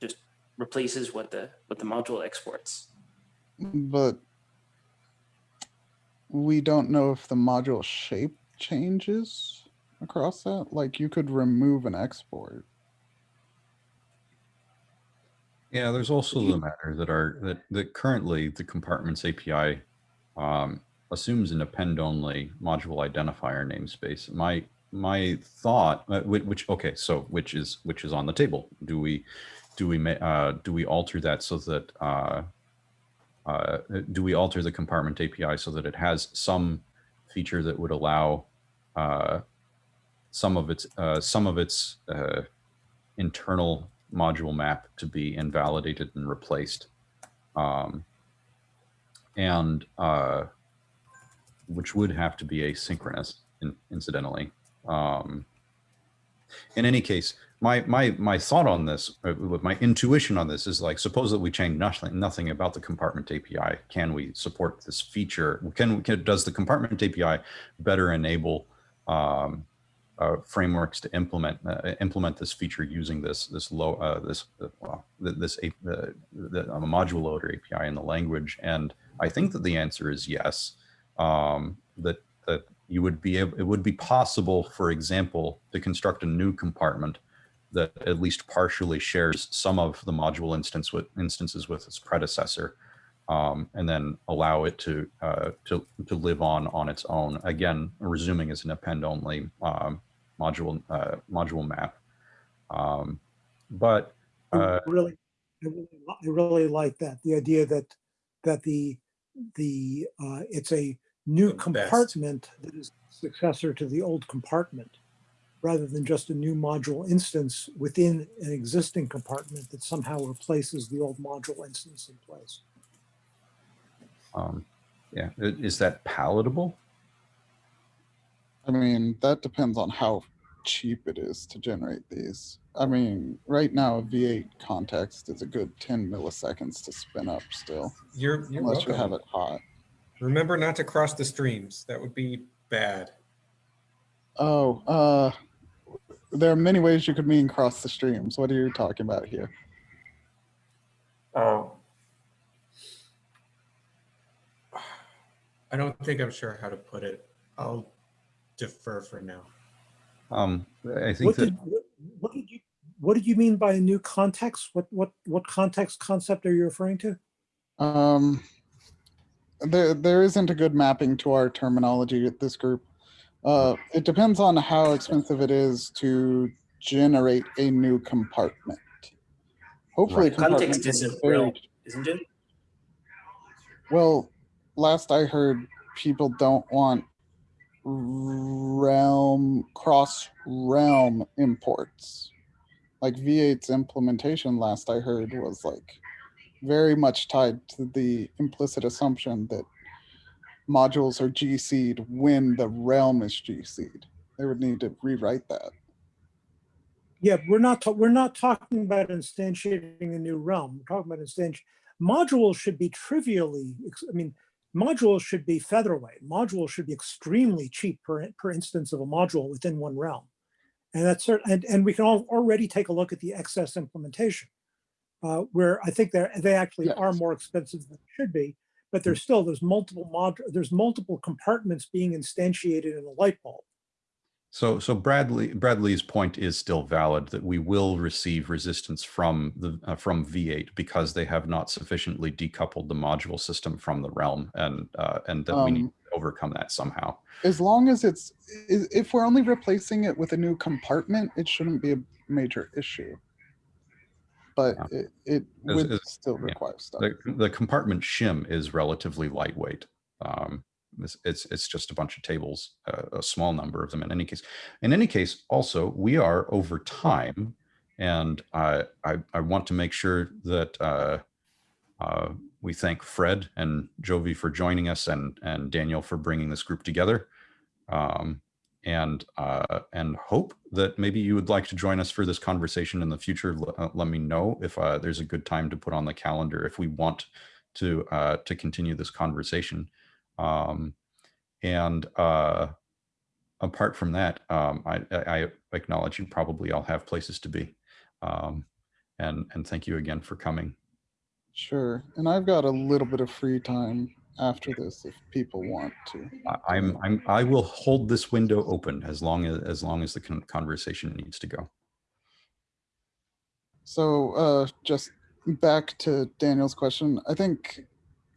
just replaces what the what the module exports. But we don't know if the module shape changes across that. Like you could remove an export. Yeah, there's also the matter that are that that currently the compartments API um, assumes an append-only module identifier namespace. My my thought, uh, which okay, so which is which is on the table. Do we do we uh, do we alter that so that uh, uh, do we alter the compartment API so that it has some feature that would allow uh, some of its uh, some of its uh, internal module map to be invalidated and replaced. Um, and uh, which would have to be asynchronous in, incidentally. Um, in any case, my, my, my thought on this, uh, my intuition on this is like, suppose that we change nothing, nothing about the compartment API. Can we support this feature? Can, can does the compartment API better enable um, uh, frameworks to implement uh, implement this feature using this this low uh, this uh, well, this a, the, the um, module loader API in the language, and I think that the answer is yes. Um, that that you would be able, it would be possible, for example, to construct a new compartment that at least partially shares some of the module instance with instances with its predecessor, um, and then allow it to uh, to to live on on its own. Again, resuming as an append only um, module uh, module map. Um, but I uh, really, I really, I really like that. The idea that, that the, the, uh, it's a new The best. compartment that is successor to the old compartment, rather than just a new module instance within an existing compartment that somehow replaces the old module instance in place. um, yeah, is that palatable? I mean, that depends on how cheap it is to generate these. I mean, right now, a V8 context is a good 10 milliseconds to spin up still, You're, you're unless you have it hot. Remember not to cross the streams. That would be bad. Oh, uh, there are many ways you could mean cross the streams. What are you talking about here? Oh. I don't think I'm sure how to put it. I'll defer for now. Um, I think What that did, what- what did you, what did you mean by a new context? What, what, what context concept are you referring to? Um, there, there isn't a good mapping to our terminology at this group. Uh, it depends on how expensive it is to generate a new compartment. Hopefully, a compartment Context is is a very realm, isn't it? Well, last I heard, people don't want realm cross realm imports. Like V8's implementation, last I heard, was like very much tied to the implicit assumption that modules are GC'd when the realm is GC'd. They would need to rewrite that. Yeah, we're not, we're not talking about instantiating a new realm. We're talking about instanti, modules should be trivially, I mean, modules should be featherweight. Modules should be extremely cheap per, per instance of a module within one realm. And that's certain, and, and we can all already take a look at the XS implementation. Uh, where I think they're, they actually are more expensive than they should be, but there's still, there's multiple mod, there's multiple compartments being instantiated in a light bulb. So, so Bradley, Bradley's point is still valid that we will receive resistance from the, uh, from V8 because they have not sufficiently decoupled the module system from the realm and, uh, and that we need Um, to overcome that somehow. As long as it's, if we're only replacing it with a new compartment, it shouldn't be a major issue. but Yeah. it, it would as- still yeah. require stuff. The, the compartment shim is relatively lightweight. Um, it's, it's, it's just a bunch of tables, uh, a small number of them in any case. In any case, also, we are over time. And I, I, I want to make sure that uh, uh, we thank Fred and Jovi for joining us and, and Daniel for bringing this group together. Um, and uh, and hope that maybe you would like to join us for this conversation in the future. L- uh, let me know if uh, there's a good time to put on the calendar if we want to uh, to continue this conversation. Um, and uh, apart from that, um, I, I acknowledge you probably all have places to be. Um, and and thank you again for coming. Sure. And I've got a little bit of free time after this if people want to. I- I'm I'm I will hold this window open as long as as long as the con- conversation needs to go. So uh, just back to Daniel's question, I think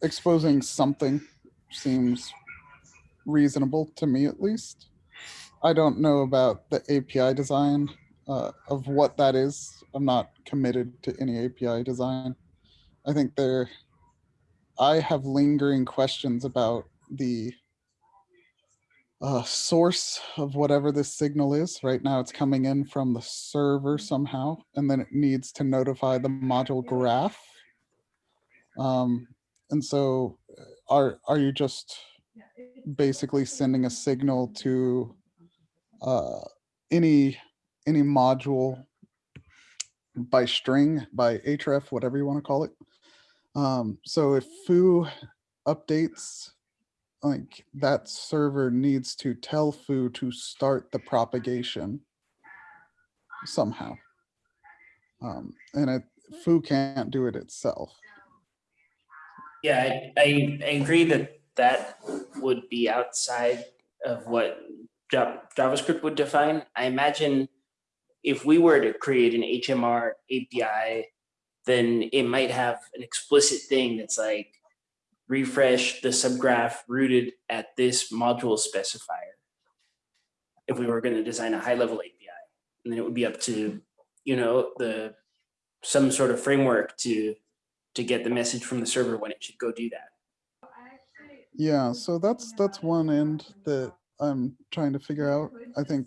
exposing something seems reasonable to me at least. I don't know about the API design uh, of what that is. I'm not committed to any API design. I think there, I have lingering questions about the uh, source of whatever this signal is. Right now it's coming in from the server somehow, and then it needs to notify the module graph. Um, and so are, are you just basically sending a signal to uh, any, any module by string, by href, whatever you want to call it? Um, so if foo updates like that server needs to tell foo to start the propagation somehow. Um, and it, foo can't do it itself. Yeah, I, I, agree that that would be outside of what JavaScript would define. I imagine if we were to create an HMR API, then it might have an explicit thing that's like refresh the subgraph rooted at this module specifier. If we were going to design a high level API, and then it would be up to, you know, the some sort of framework to to get the message from the server when it should go do that. Yeah, so that's that's one end that I'm trying to figure out. I think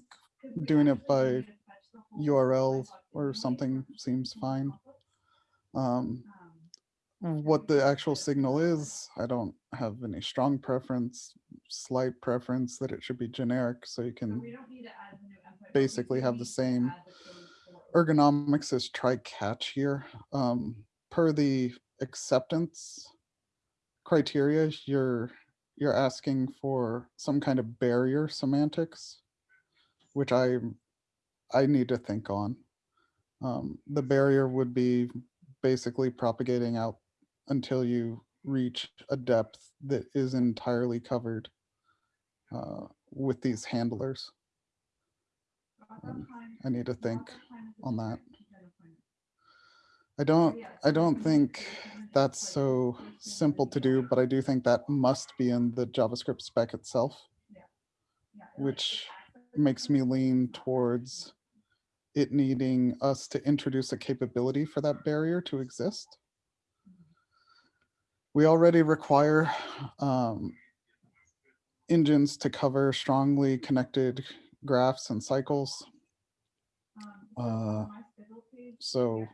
doing it by URL or something seems fine. Um, what the actual signal is, I don't have any strong preference, slight preference that it should be generic so you can basically have the same ergonomics as try catch here. Um, per the acceptance criteria, you're you're asking for some kind of barrier semantics, which I I need to think on. Um, the barrier would be basically propagating out until you reach a depth that is entirely covered uh, with these handlers. And I need to think on that. I don't, I don't think that's so simple to do, but I do think that must be in the JavaScript spec itself, which makes me lean towards it needing us to introduce a capability for that barrier to exist. We already require um, engines to cover strongly connected graphs and cycles. Uh, so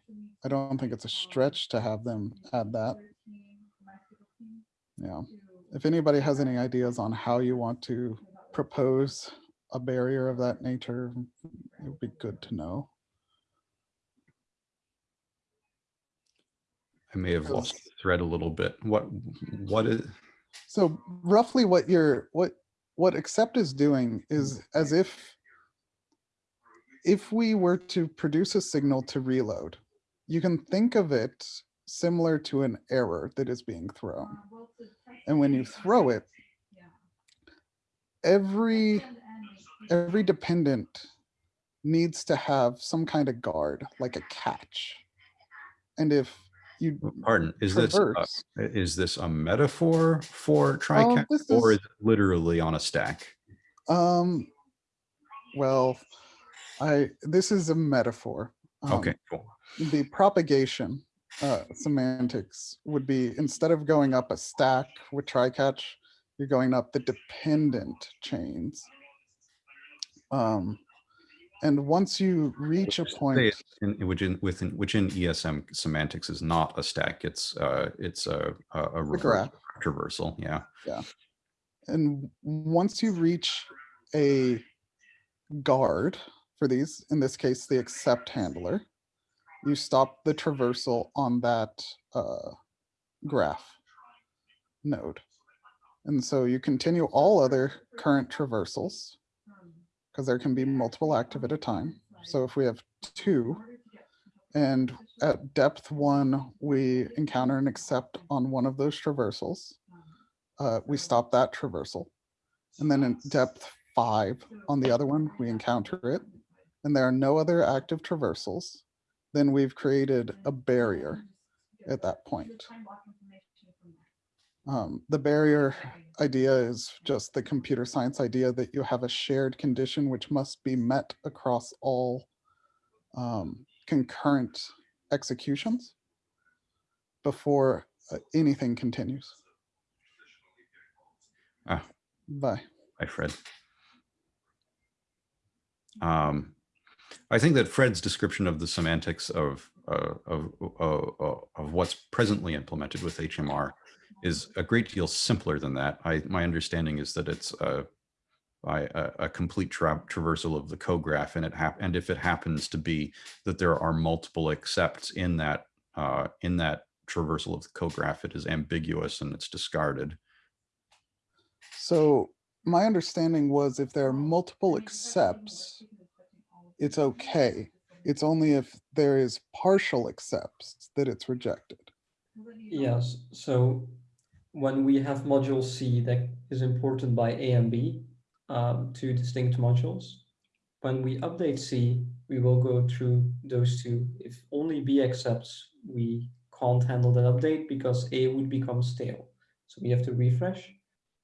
I don't think it's a stretch to have them add that. Yeah. If anybody has any ideas on how you want to propose a barrier of that nature, it would be good to know. I may have lost the thread a little bit. What what is So roughly what you're, what, what accept is doing is as if if we were to produce a signal to reload, you can think of it similar to an error that is being thrown. And when you throw it, every every dependent needs to have some kind of guard, like a catch. And if you pardon? Is this uh, traverse, is this a metaphor for try catch, this or is- is it literally on a stack? um, well, I this is a metaphor. Um, Okay, cool. the propagation uh, semantics would be instead of going up a stack with try catch, you're going up the dependent chains. Um, and once you reach a point, in, in- within, which in ESM semantics is not a stack, it's, uh, it's a, a, a reverse graph, traversal, yeah. and once you reach a guard for these, in this case, the accept handler, you stop the traversal on that uh, graph node. And so you continue all other current traversals because there can be multiple active at a time. So if we have two and at depth one, we encounter an accept on one of those traversals, uh, we stop that traversal. And then in depth five on the other one, we encounter it and there are no other active traversals, then we've created a barrier at that point. Um, the barrier idea is just the computer science idea that you have a shared condition which must be met across all um, concurrent executions before uh, anything continues. Ah. Bye. Hi, Fred. Um, I think that Fred's description of the semantics of, uh, of, of, of what's presently implemented with HMR is a great deal simpler than that. I, my understanding is that it's uh, by a, a complete tra traversal of the co-graph and it and if it happens to be that there are multiple accepts in that uh, in that traversal of the co-graph, it is ambiguous and it's discarded. So my understanding was if there are multiple accepts, it's okay. It's only if there is partial accepts that it's rejected. Yes, so when we have module C that is imported by A and B, um, two distinct modules, when we update C, we will go through those two. If only B accepts, we can't handle that update because A would become stale. So we have to refresh.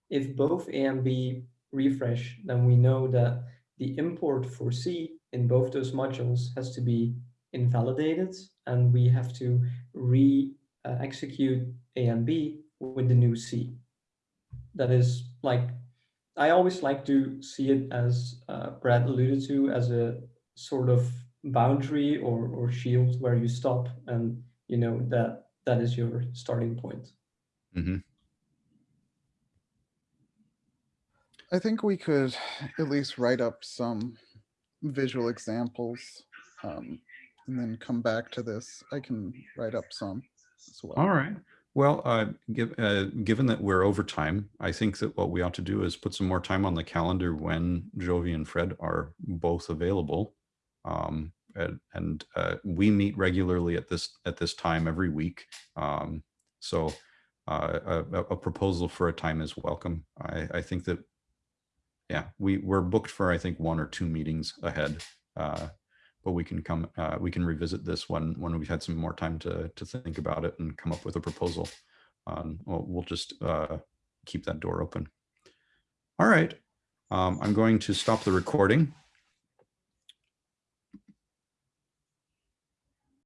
If both A and B refresh, then we know that the import for C in both those modules has to be invalidated and we have to re uh, execute A and B with the new C. That is like, I always like to see it as uh, Brad alluded to as a sort of boundary or, or shield where you stop and you know that that is your starting point. Mhm. I think we could at least write up some visual examples um, and then come back to this. I can write up some as well. All right. Well, uh, give, uh, given that we're over time, I think that what we ought to do is put some more time on the calendar when Jovi and Fred are both available. Um, and and uh, we meet regularly at this at this time every week. Um, so uh, a, a proposal for a time is welcome. I, I think that, yeah, we we're booked for I think one or two meetings ahead. Uh, but we can come, uh, we can revisit this when, when we've had some more time to, to think about it and come up with a proposal. Um, we'll, we'll just, uh, keep that door open. All right. Um, I'm going to stop the recording